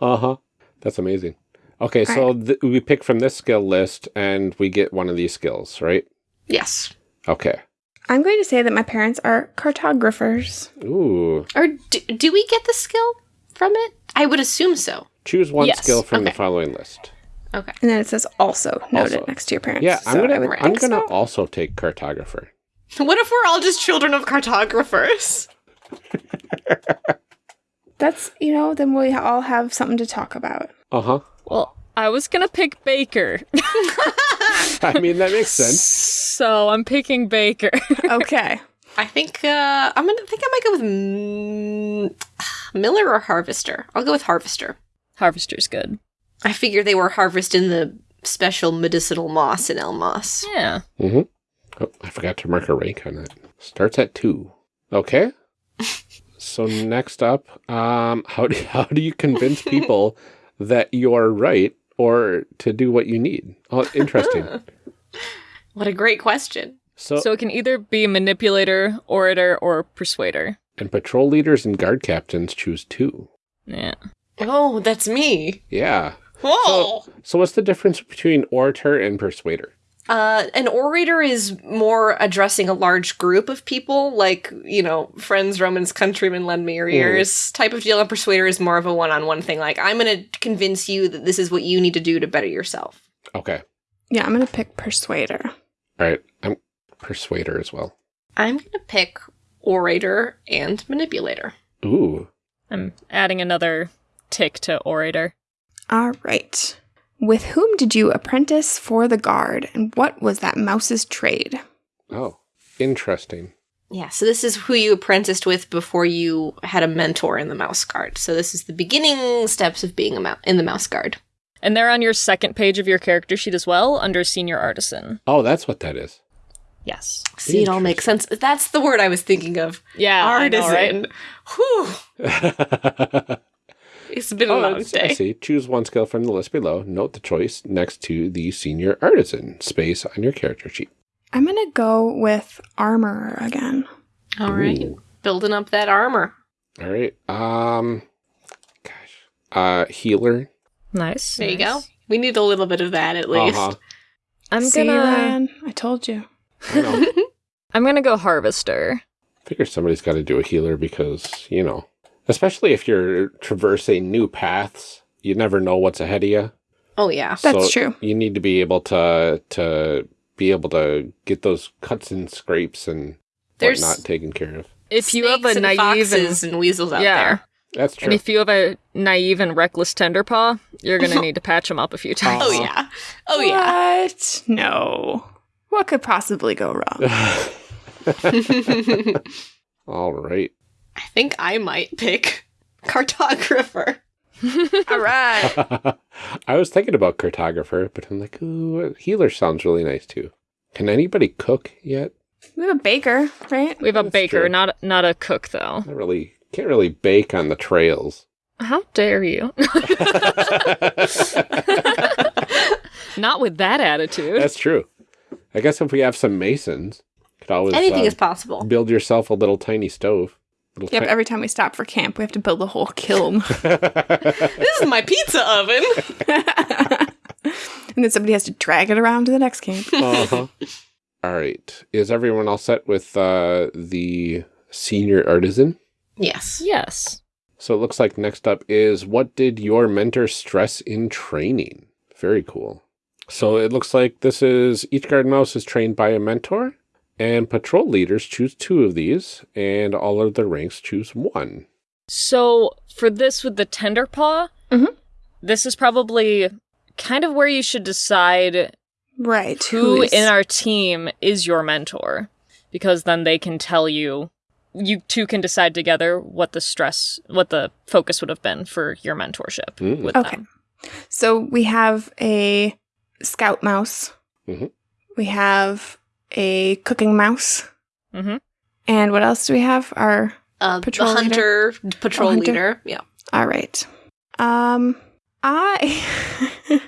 B: Uh huh. That's amazing. Okay, so th- we pick from this skill list and we get one of these skills, right?
D: Yes.
B: Okay.
A: I'm going to say that my parents are cartographers.
B: Ooh.
D: Or do, do we get the skill from it? I would assume so.
B: Choose one
C: Yes.
B: skill from the following list.
D: Okay.
A: And then it says also noted
B: Also.
A: next to your parents.
B: Yeah, I'm
A: So
B: gonna I'm gonna
A: so.
B: also take cartographer.
D: What if we're all just children of cartographers?
A: That's, you know, then we all have something to talk about.
B: Uh huh.
C: well, I was gonna pick Baker,
B: I mean that makes sense.
C: so I'm picking Baker.
A: Okay.
D: I think uh, I'm gonna think I might go with mm, Miller or Harvester. I'll go with Harvester.
C: Harvester's good.
D: I figure they were harvesting the special medicinal moss in Elmoss.
C: Yeah.
B: Mm-hmm. Oh, I forgot to mark a rank on that. Starts at two. Okay. so next up, um, how do how do you convince people that you're right or to do what you need? Oh, interesting.
D: What a great question.
B: So,
C: So it can either be manipulator, orator, or persuader.
B: and patrol leaders and guard captains choose two.
C: Yeah.
D: Oh, that's me.
B: Yeah.
D: Whoa.
B: So what's the difference between orator and persuader?
D: Uh, an orator is more addressing a large group of people, like, you know, friends, Romans, countrymen, lend me your ears type of deal. And persuader is more of a one on one thing. Like, I'm going to convince you that this is what you need to do to better yourself.
B: Okay.
A: Yeah, I'm gonna pick Persuader.
B: All right. I'm persuader as well.
D: I'm going to pick orator and manipulator.
B: Ooh.
C: I'm adding another tick to orator.
A: All right. With whom did you apprentice for the guard, and what was that mouse's trade?
B: Oh, interesting.
D: Yeah, so this is who you apprenticed with before you had a mentor in the mouse guard. So this is the beginning steps of being a mou- in the mouse guard.
C: And they're on your second page of your character sheet as well, under senior artisan.
B: Oh, that's what that is.
C: Yes.
D: See, it all makes sense. That's the word I was thinking of.
C: Yeah, I know, right?
D: Artisan. Whew. It's been a
B: oh,
D: long
B: it's- I
D: day.
B: see. Choose one skill from the list below. Note the choice next to the senior artisan space on your character sheet.
A: I'm gonna go with armorer again.
D: All right.
B: Ooh.
D: Building up that armor.
B: All right. Um, gosh. Uh, healer.
C: Nice.
D: There you go. We need a little bit of that at least.
B: Uh-huh.
C: I'm
A: See,
C: gonna
A: Ryan? I told you.
B: I
C: I'm gonna go harvester.
B: I figure somebody's got to do a healer because you know, especially if you're traversing new paths, you never know what's ahead of you.
D: Oh yeah.
A: That's true.
B: You need to be able to to be able to get those cuts and scrapes and
D: There's
B: whatnot taken care of.
C: If you have
D: snakes
C: a
D: and
C: naive
D: foxes
C: and,
D: and, weasels out
C: Yeah.
D: there.
B: That's true.
C: and if you have a naive and reckless tenderpaw, you're gonna need to patch them up a few times.
D: Oh yeah. Oh yeah.
A: What? No. What could possibly go wrong?
B: All right.
D: I think I might pick cartographer.
A: All right.
B: I was thinking about cartographer, but I'm like, ooh, healer sounds really nice too. Can anybody cook yet?
A: We have a baker, right?
C: We have a
B: That's
C: baker,
B: true.
C: not not a cook though.
B: Not really. Can't really bake on the trails.
C: How dare you? not with that attitude.
B: That's true. I guess if we have some masons, could always
D: Anything
B: uh,
D: is possible.
B: build yourself a little tiny stove. Little
A: Yep.
B: ti-
A: Every time we stop for camp, we have to build a whole kiln,
D: This is my pizza oven.
A: and then somebody has to drag it around to the next camp.
B: uh-huh. All right. Is everyone all set with uh, the senior artisan?
D: yes.
C: yes.
B: So it looks like next up is what did your mentor stress in training? Very cool. So it looks like this is each guard mouse is trained by a mentor, and patrol leaders choose two of these, and all of the ranks choose one.
C: So for this with the tender paw,
A: Mhm.
C: this is probably kind of where you should decide
A: Right.
C: who
A: is-
C: in our team is your mentor, because then they can tell you. You two can decide together what the stress, what the focus would have been for your mentorship
B: Mm.
C: with
A: Okay.
C: them.
A: So we have a scout mouse.
B: Mhm.
A: We have a cooking mouse.
C: Mm-hmm.
A: And what else do we have? Our
D: Uh,
A: Patrol
D: the hunter, patrol
A: Oh, hunter.
D: leader. Yeah.
A: all right. Um, I.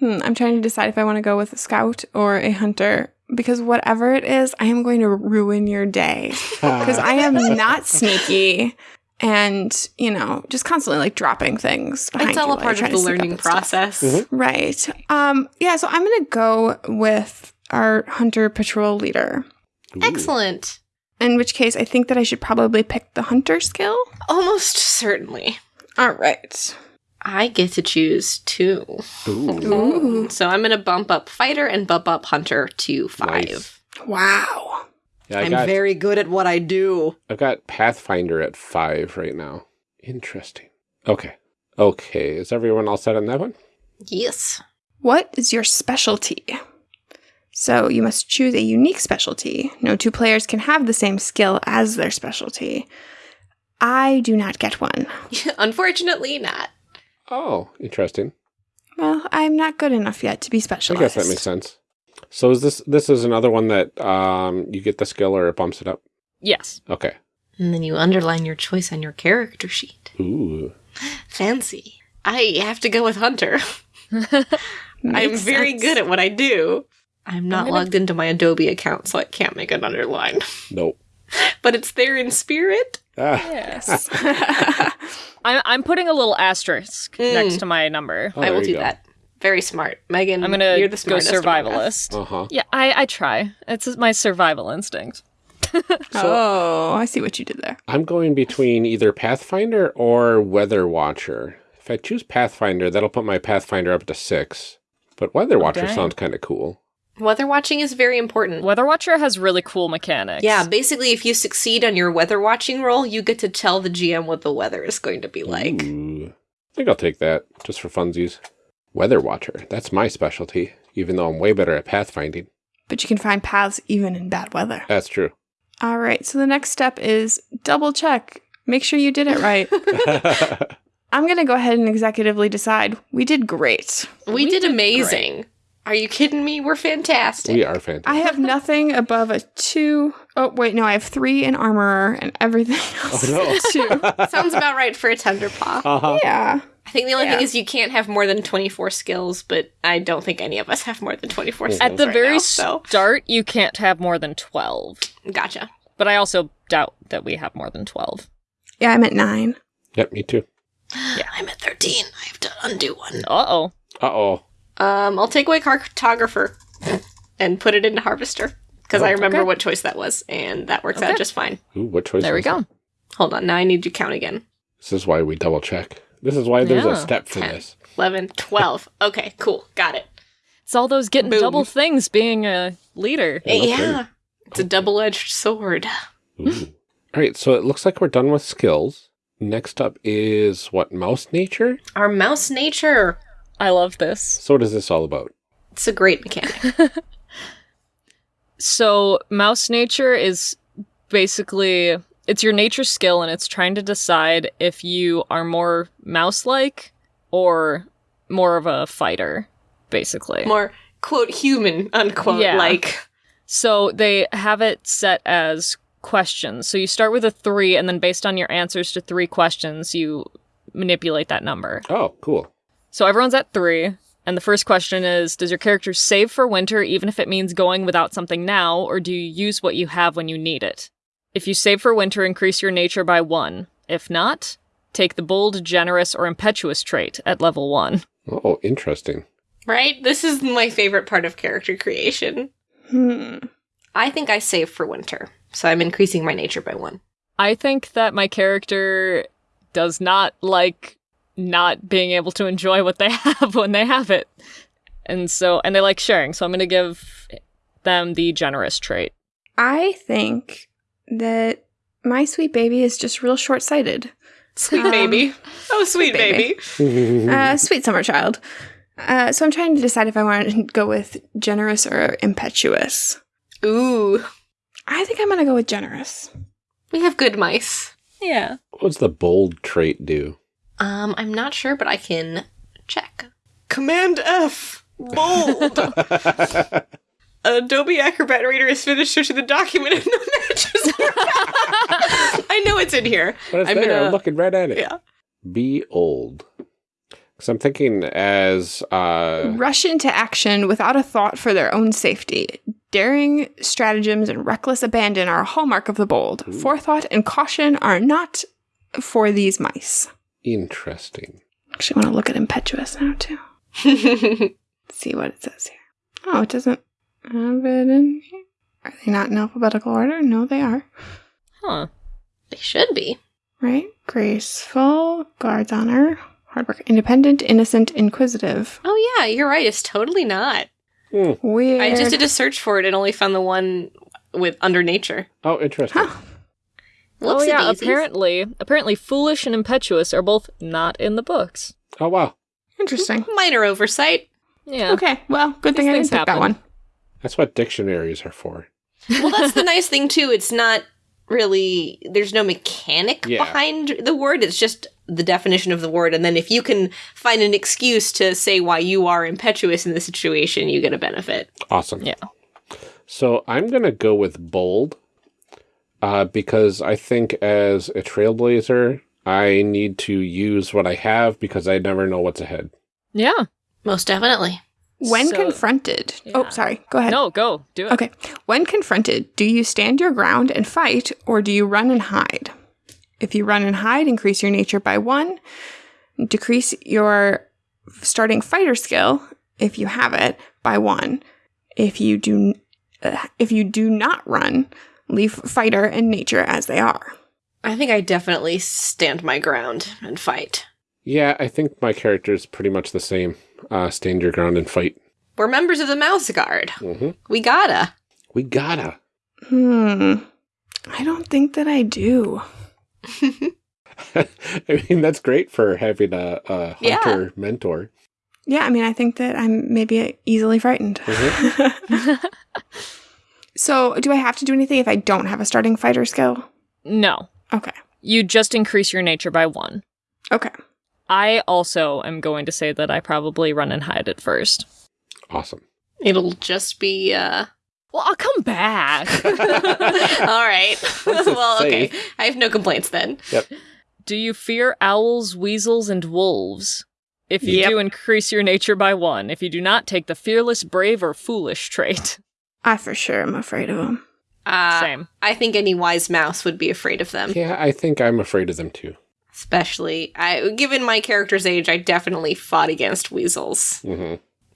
A: hmm, I'm trying to decide if I want to go with a scout or a hunter because whatever it is, I am going to ruin your day because I am not sneaky. And you know, just constantly like dropping things.
D: It's all
A: you
D: a part of the
A: to sneak up
D: learning
A: and stuff.
D: process.
B: Mhm.
A: Right. Um, yeah, so I'm gonna go with our hunter patrol leader.
B: Ooh.
D: Excellent.
A: In which case I think that I should probably pick the hunter skill.
D: Almost certainly.
A: All right.
D: I get to choose two.
B: Ooh.
A: Ooh.
D: So I'm going to bump up fighter and bump up hunter to five.
B: Nice.
A: Wow.
B: Yeah, I
D: I'm
B: got,
D: very good at what I do.
B: I've got Pathfinder at five right now. Interesting. Okay. Okay. Is everyone all set on that one?
D: Yes.
A: What is your specialty? So you must choose a unique specialty. No two players can have the same skill as their specialty. I do not get one.
D: Unfortunately, not.
B: Oh, interesting.
A: Well, I'm not good enough yet to be specialized.
B: I guess that makes sense. So is this this is another one that um you get the skill or it bumps it up?
C: Yes.
B: Okay.
D: And then you underline your choice on your character sheet.
B: Ooh.
D: Fancy. I have to go with hunter. I'm very
A: sense.
D: good at what I do. I'm not
C: gonna-
D: logged into my Adobe account, so I can't make an underline.
B: Nope.
D: but it's there in spirit.
B: Ah,
C: Yes. I'm, I'm putting a little asterisk
D: Mm.
C: next to my number.
B: oh,
D: I will do
B: go.
D: that. Very smart, Megan.
C: I'm gonna
D: you're the
C: go
D: smartest among
C: survivalist.
B: Uh-huh.
C: Yeah, I, I try. It's my survival instinct.
A: oh, I see what you did there.
B: I'm going between either Pathfinder or Weather Watcher. If I choose Pathfinder, that'll put my Pathfinder up to six. But Weather Watcher
C: dang.
B: sounds kind of cool.
D: Weather watching is very important.
C: Weather Watcher has really cool mechanics.
D: Yeah, basically, if you succeed on your weather watching roll, you get to tell the GM what the weather is going to be like.
B: Ooh. I think I'll take that, just for funsies. Weather Watcher. That's my specialty, even though I'm way better at pathfinding.
A: But you can find paths even in bad weather.
B: That's true.
A: All right, so the next step is double check. Make sure you did it right. I'm going to go ahead and executively decide we did great.
D: We,
C: We
D: did,
C: did
D: amazing. Are you kidding me? We're fantastic.
B: we are fantastic.
A: I have nothing above a two oh wait, no, I have three in armorer and everything else.
B: Oh, no.
A: two.
D: Sounds about right for a tender paw.
B: Uh-huh.
A: Yeah.
D: I think the only
A: Yeah.
D: thing is you can't have more than 24 skills, but I don't think any of us have more than 24 skills.
C: At the
D: right
C: very
D: now, so
C: start, you can't have more than 12.
D: gotcha.
C: But I also doubt that we have more than 12.
A: Yeah, I'm at nine.
B: Yep, me too.
D: Yeah, I'm at 13. I have to undo one.
C: Uh oh.
B: Uh-oh.
D: Um, I'll take away cartographer and put it into harvester because I
B: Oh,
D: remember
C: okay.
D: what choice that was, and that works out just fine.
B: Ooh, what choice
C: There we go.
B: that?
D: Hold on, now I need to count again.
B: This is why we double check. This is why there's
C: Yeah.
B: a step for
D: Ten.
B: this.
D: 11, 12. okay, cool, got it.
C: It's all those getting
D: Boom.
C: double things being a leader.
B: Yeah,
D: yeah,
B: kidding.
D: it's a double-edged sword.
B: Ooh. All right, so it looks like we're done with skills. Next up is what, mouse nature?
D: Our mouse nature.
C: I love this.
B: So what is this all about?
D: It's a great mechanic.
C: So, mouse nature is basically it's your nature skill and it's trying to decide if you are more mouse-like or more of a fighter, basically.
D: More quote human unquote
C: Yeah.
D: like.
C: So they have it set as questions. So you start with a three, and then based on your answers to three questions, you manipulate that number.
B: Oh, cool.
C: So everyone's at three, and the first question is Does your character save for winter even if it means going without something now, or do you use what you have when you need it? If you save for winter, increase your nature by one. If not, take the bold, generous, or impetuous trait at level one.
B: Oh, interesting.
D: Right? This is my favorite part of character creation.
A: Hmm.
D: I think I save for winter, so I'm increasing my nature by one.
C: I think that my character does not like not being able to enjoy what they have when they have it. And so, and they like sharing. So I'm going to give them the generous trait.
A: I think that my sweet baby is just real short sighted.
D: Sweet
A: Um,
D: baby. Oh, sweet
A: baby.
D: baby.
A: Uh, sweet summer child. Uh, so I'm trying to decide if I want to go with generous or impetuous.
D: Ooh.
A: I think I'm going to go with generous.
D: We have good mice.
C: Yeah.
B: What's the bold trait do?
D: Um, I'm not sure, but I can check. Command F. Bold. Adobe Acrobat Reader is finished searching the document and no matches. I know it's in here.
B: But it's
D: I'm
B: there.
D: gonna-
B: I'm looking right at it.
D: Yeah.
B: Be old. Because I'm thinking as uh,
A: Rush into action without a thought for their own safety. Daring stratagems and reckless abandon are a hallmark of the bold. Forethought and caution are not for these mice.
B: Interesting.
A: Actually, want to look at impetuous now too. See what it says here. Oh, it doesn't have it in here. Are they not in alphabetical order? No, they are.
C: Huh.
D: they should be.
A: Right? Graceful, guards honor, hard work, independent, innocent, inquisitive.
D: Oh yeah, you're right. It's totally not.
B: Hmm.
A: Weird.
D: I just did a search for it and only found the one with under nature.
B: Oh, interesting.
A: Huh.
C: Oh yeah.
D: Whoopsie-daisies.
C: Apparently, apparently, foolish and impetuous are both not in the books.
B: Oh, wow.
A: Interesting.
D: Minor oversight.
C: Yeah.
A: Okay, well, good thing I didn't pick that one.
B: That's what dictionaries are for.
D: Well, that's the nice thing too. It's not really there's no mechanic
B: Yeah.
D: behind the word. It's just the definition of the word, and then if you can find an excuse to say why you are impetuous in the situation, you get a benefit.
B: Awesome.
C: Yeah.
B: So I'm going to go with bold uh, because I think as a trailblazer, I need to use what I have because I never know what's ahead.
C: Yeah.
D: Most definitely.
A: When
C: So-
A: confronted. Oh, sorry. Go ahead.
C: No, go do it.
A: Okay. When confronted, do you stand your ground and fight, or do you run and hide? If you run and hide, increase your nature by one. Decrease your starting fighter skill, if you have it, by one. If you do, uh, if you do not run, leave fighter and nature as they are.
D: I think I definitely stand my ground and fight.
B: Yeah, I think my character is pretty much the same. Uh, stand your ground and fight.
D: We're members of the Mouse Guard.
B: hmm
D: We gotta.
B: We gotta.
A: Hmm. I don't think that I do.
B: I mean, that's great for having a, a
D: Yeah.
B: hunter mentor.
A: Yeah, I mean, I think that I'm maybe easily frightened. so, do I have to do anything if I don't have a starting fighter skill?
C: No.
A: Okay.
C: You just increase your nature by one.
A: Okay.
C: I also am going to say that I probably run and hide at first.
B: Awesome.
D: It'll just be, uh.
C: Well, I'll come back.
D: All right. well, okay. I have no complaints then. Yep.
C: Do you fear owls, weasels, and wolves? If you
A: Yep.
C: do, increase your nature by one. If you do not, take the fearless, brave, or foolish trait.
A: I for sure am afraid of them.
D: Uh,
C: Same.
D: I think any wise mouse would be afraid of them.
B: Yeah, I think I'm afraid of them too.
D: Especially, I, given my character's age, I definitely fought against weasels
B: hmm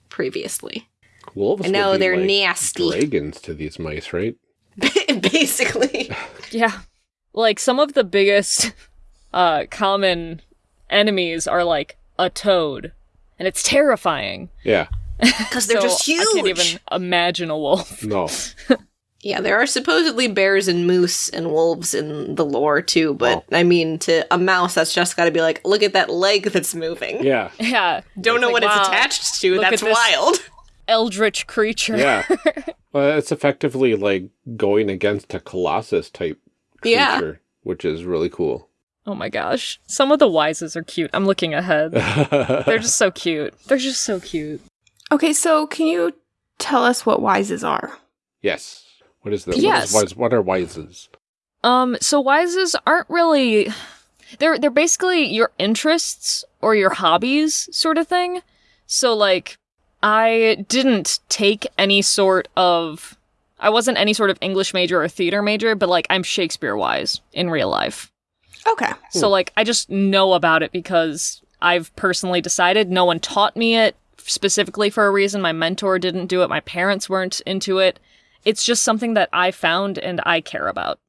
D: previously.
B: Wolves.
D: I know
B: would be
D: they're
B: like
D: nasty.
B: Dragons to these mice, right?
D: Basically.
C: Yeah. Like some of the biggest uh common enemies are like a toad. And it's terrifying.
B: Yeah.
D: Because they're
C: So
D: just huge.
C: I can't even imagine a wolf.
B: No.
D: Yeah, there are supposedly bears and moose and wolves in the lore too, but I mean, to a mouse, that's just got to be like, look at that leg that's moving.
B: Yeah.
C: Yeah.
D: Don't know
C: Like,
D: what
C: wow,
D: it's attached to.
C: look
D: That's
C: at this-
D: wild.
C: Eldritch creature.
B: Yeah. well, it's effectively like going against a colossus type creature,
D: Yeah.
B: which is really cool.
C: Oh my gosh. Some of the wises are cute. I'm looking ahead. They're just so cute. They're just so cute.
A: Okay, so can you tell us what wises are?
B: yes. What is the
C: Yes.
B: What, is, what are wises?
C: Um, so wises aren't really they're they're basically your interests or your hobbies sort of thing. So like I didn't take any sort of I wasn't any sort of English major or theater major, but like I'm Shakespeare wise in real life.
A: Okay.
C: So like I just know about it because I've personally decided no one taught me it specifically for a reason. My mentor didn't do it, my parents weren't into it. It's just something that I found and I care about.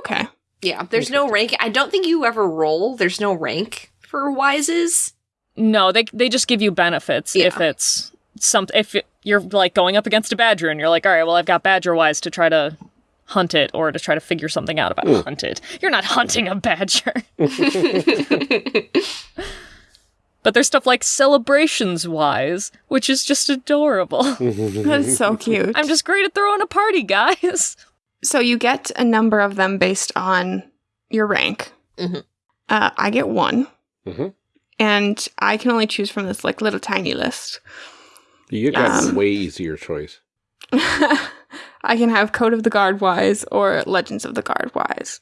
A: Okay.
D: Yeah, there's no rank. I don't think you ever roll. There's no rank for wises.
C: No, they they just give you benefits
D: Yeah.
C: if it's some if you're like going up against a badger and you're like, all right, well I've got badger wise to try to hunt it or to try to figure something out about
B: Mm.
C: hunt it. You're not hunting a badger. but there's stuff like celebrations wise, which is just adorable.
A: That is so cute.
C: I'm just great at throwing a party, guys.
A: so you get a number of them based on your rank.
D: Mhm.
A: Uh, I get one,
B: Mhm.
A: and I can only choose from this like little tiny list.
B: You got
A: Yes.
B: a way easier choice.
A: I can have Code of the Guard wise or Legends of the Guard wise.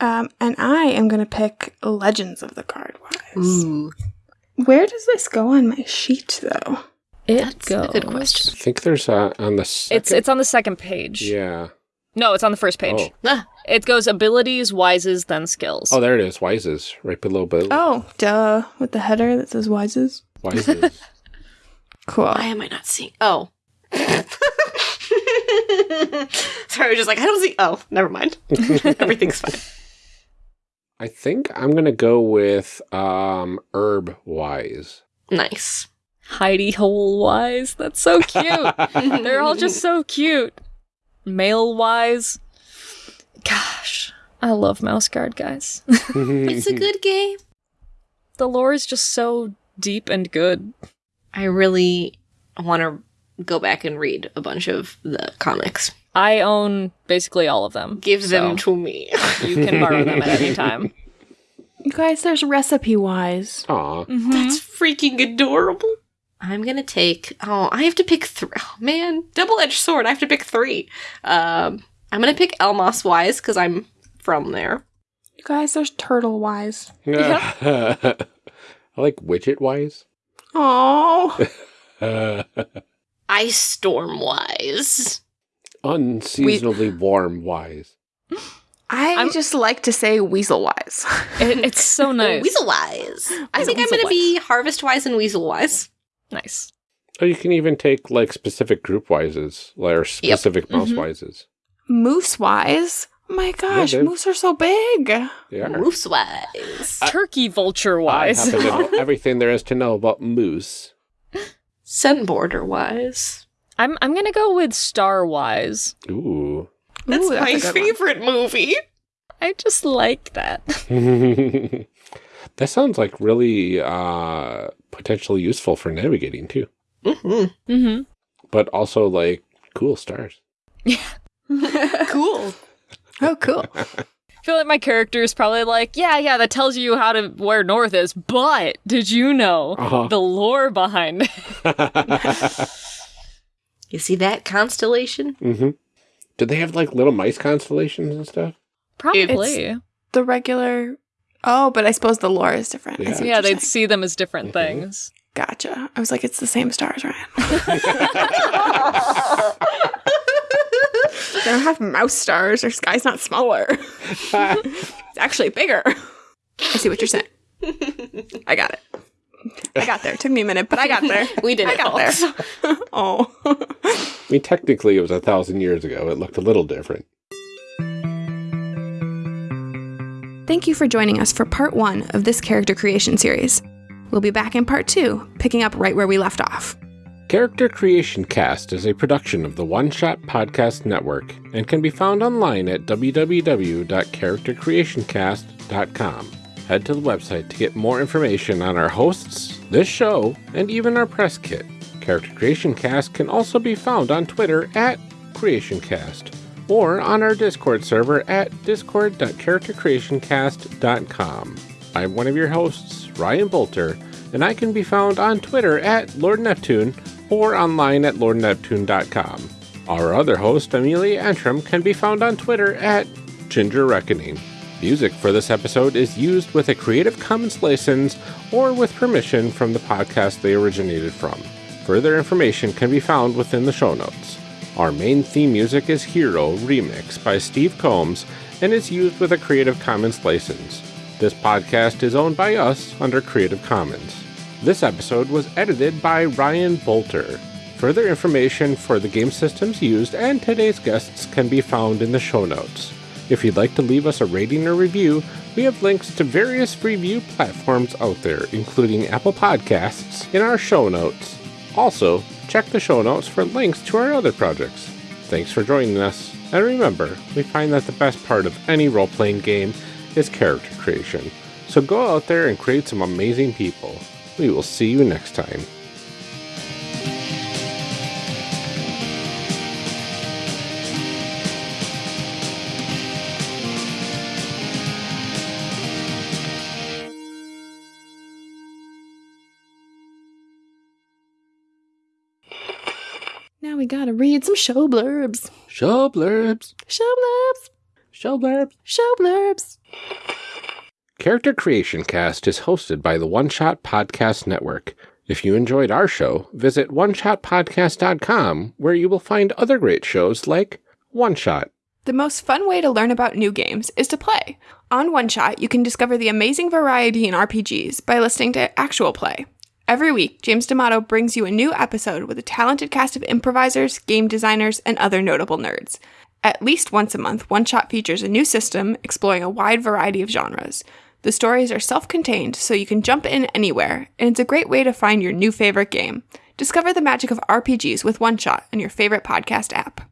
A: Um, and I am going to pick Legends of the Guard wise.
D: Ooh,
A: Where does this go on my sheet, though?
C: It
D: that's a good question.
B: I think there's uh, on the second.
C: It's it's on the second page.
B: yeah.
C: No, it's on the first page.
B: Oh.
D: Ah,
C: It goes abilities, wises, then skills.
B: oh, there it is. Wises right below. Bill.
A: Oh, duh. With the header that says Wises.
B: Wises.
A: Cool.
D: why am I not seeing? Oh. Sorry, I was just like, I don't see. Oh, never mind. Everything's fine.
B: I think I'm gonna go with um herb wise.
D: Nice.
C: Heidi Hole wise. That's so cute. They're all just so cute. Male wise. Gosh, I love Mouse Guard, guys.
D: It's a good game.
C: the lore is just so deep and good.
D: I really want to go back and read a bunch of the comics.
C: I own basically all of them.
D: Give them to me.
C: you can borrow them at any time.
A: You guys, there's Recipe Wise.
B: Aw.
D: That's freaking adorable. I'm gonna take. Oh, I have to pick three. Oh man, double edged sword. I have to pick three. Um, I'm gonna pick Elmoss Wise because I'm from there.
A: You guys, there's Turtle Wise. Yeah.
B: I like widget wise.
A: Oh,
D: Ice storm wise.
B: Unseasonably warm wise.
A: I
C: I'm-
A: just like to say weasel wise.
C: It, it's so nice.
D: Weasel wise. I think I'm going to be harvest wise and weasel wise.
C: Nice.
B: Oh, you can even take like specific group wises, like, or specific mouse
C: Mhm.
B: wises.
A: moose wise. My gosh,
B: they've-
A: moose are so big.
B: They are.
D: Moose wise.
C: Turkey vulture
B: I
C: wise.
B: happen to know everything there is to know about moose.
D: Sun border wise.
C: I'm I'm gonna go with star wise.
B: Ooh.
D: That's
A: Ooh, that's
D: my
A: a good one.
D: favorite movie.
C: I just like that.
B: that sounds like really uh, potentially useful for navigating too,
D: Mm-hmm.
C: hmm
B: but also like cool stars. Yeah.
D: cool.
A: Oh, cool.
C: I feel like my character is probably like, yeah, yeah, that tells you how to where north is, but did you know
B: Uh-huh.
C: the lore behind it?
D: You see that constellation?
B: Mm-hmm. Did they have like little mice constellations and stuff?
C: Probably.
A: the regular. Oh, but I suppose the lore is different.
B: Yeah.
A: see
C: yeah, they'd
A: saying.
C: see them as different
B: Mhm.
C: things.
A: Gotcha. I was like, it's the same stars, Ryan. they don't have mouse stars. Their sky's not smaller. It's actually bigger. I see what you're saying. I got it. I got there. Took me a minute, but I got there.
D: We did
A: I
D: it,
A: got
D: folks.
A: there. oh.
B: I mean, technically, it was a thousand years ago. It looked a little different.
A: Thank you for joining us for part one of this character creation series. We'll be back in part two, picking up right where we left off.
B: Character Creation Cast is a production of the One Shot Podcast Network and can be found online at www.charactercreationcast.com. Head to the website to get more information on our hosts, this show, and even our press kit. Character Creation Cast can also be found on Twitter at CreationCast or on our Discord server at discord.charactercreationcast.com. I'm one of your hosts, Ryan Boelter, and I can be found on Twitter at Lord Neptune or online at lordneptune.com. Our other host, Amelia Antrim, can be found on Twitter at Ginger Reckoning. Music for this episode is used with a Creative Commons license or with permission from the podcast they originated from. Further information can be found within the show notes. Our main theme music is Hero Remix by Steve Combs and is used with a Creative Commons license. This podcast is owned by us under Creative Commons. This episode was edited by Ryan Boelter. Further information for the game systems used and today's guests can be found in the show notes. If you'd like to leave us a rating or review, we have links to various review platforms out there, including Apple Podcasts, in our show notes. Also, check the show notes for links to our other projects. Thanks for joining us, and remember, we find that the best part of any role playing game is character creation. So go out there and create some amazing people. We will see you next time.
A: We gotta read some show blurbs.
B: Show blurbs.
A: Show blurbs.
B: Show blurbs.
A: Show blurbs.
B: Character Creation Cast is hosted by the One Shot Podcast Network. If you enjoyed our show, visit oneshotpodcast.com where you will find other great shows like One Shot.
A: The most fun way to learn about new games is to play. On One Shot, you can discover the amazing variety in RPGs by listening to actual play. Every week, James D'Amato brings you a new episode with a talented cast of improvisers, game designers, and other notable nerds. At least once a month, One Shot features a new system exploring a wide variety of genres. The stories are self contained, so you can jump in anywhere, and it's a great way to find your new favorite game. Discover the magic of RPGs with One Shot on your favorite podcast app.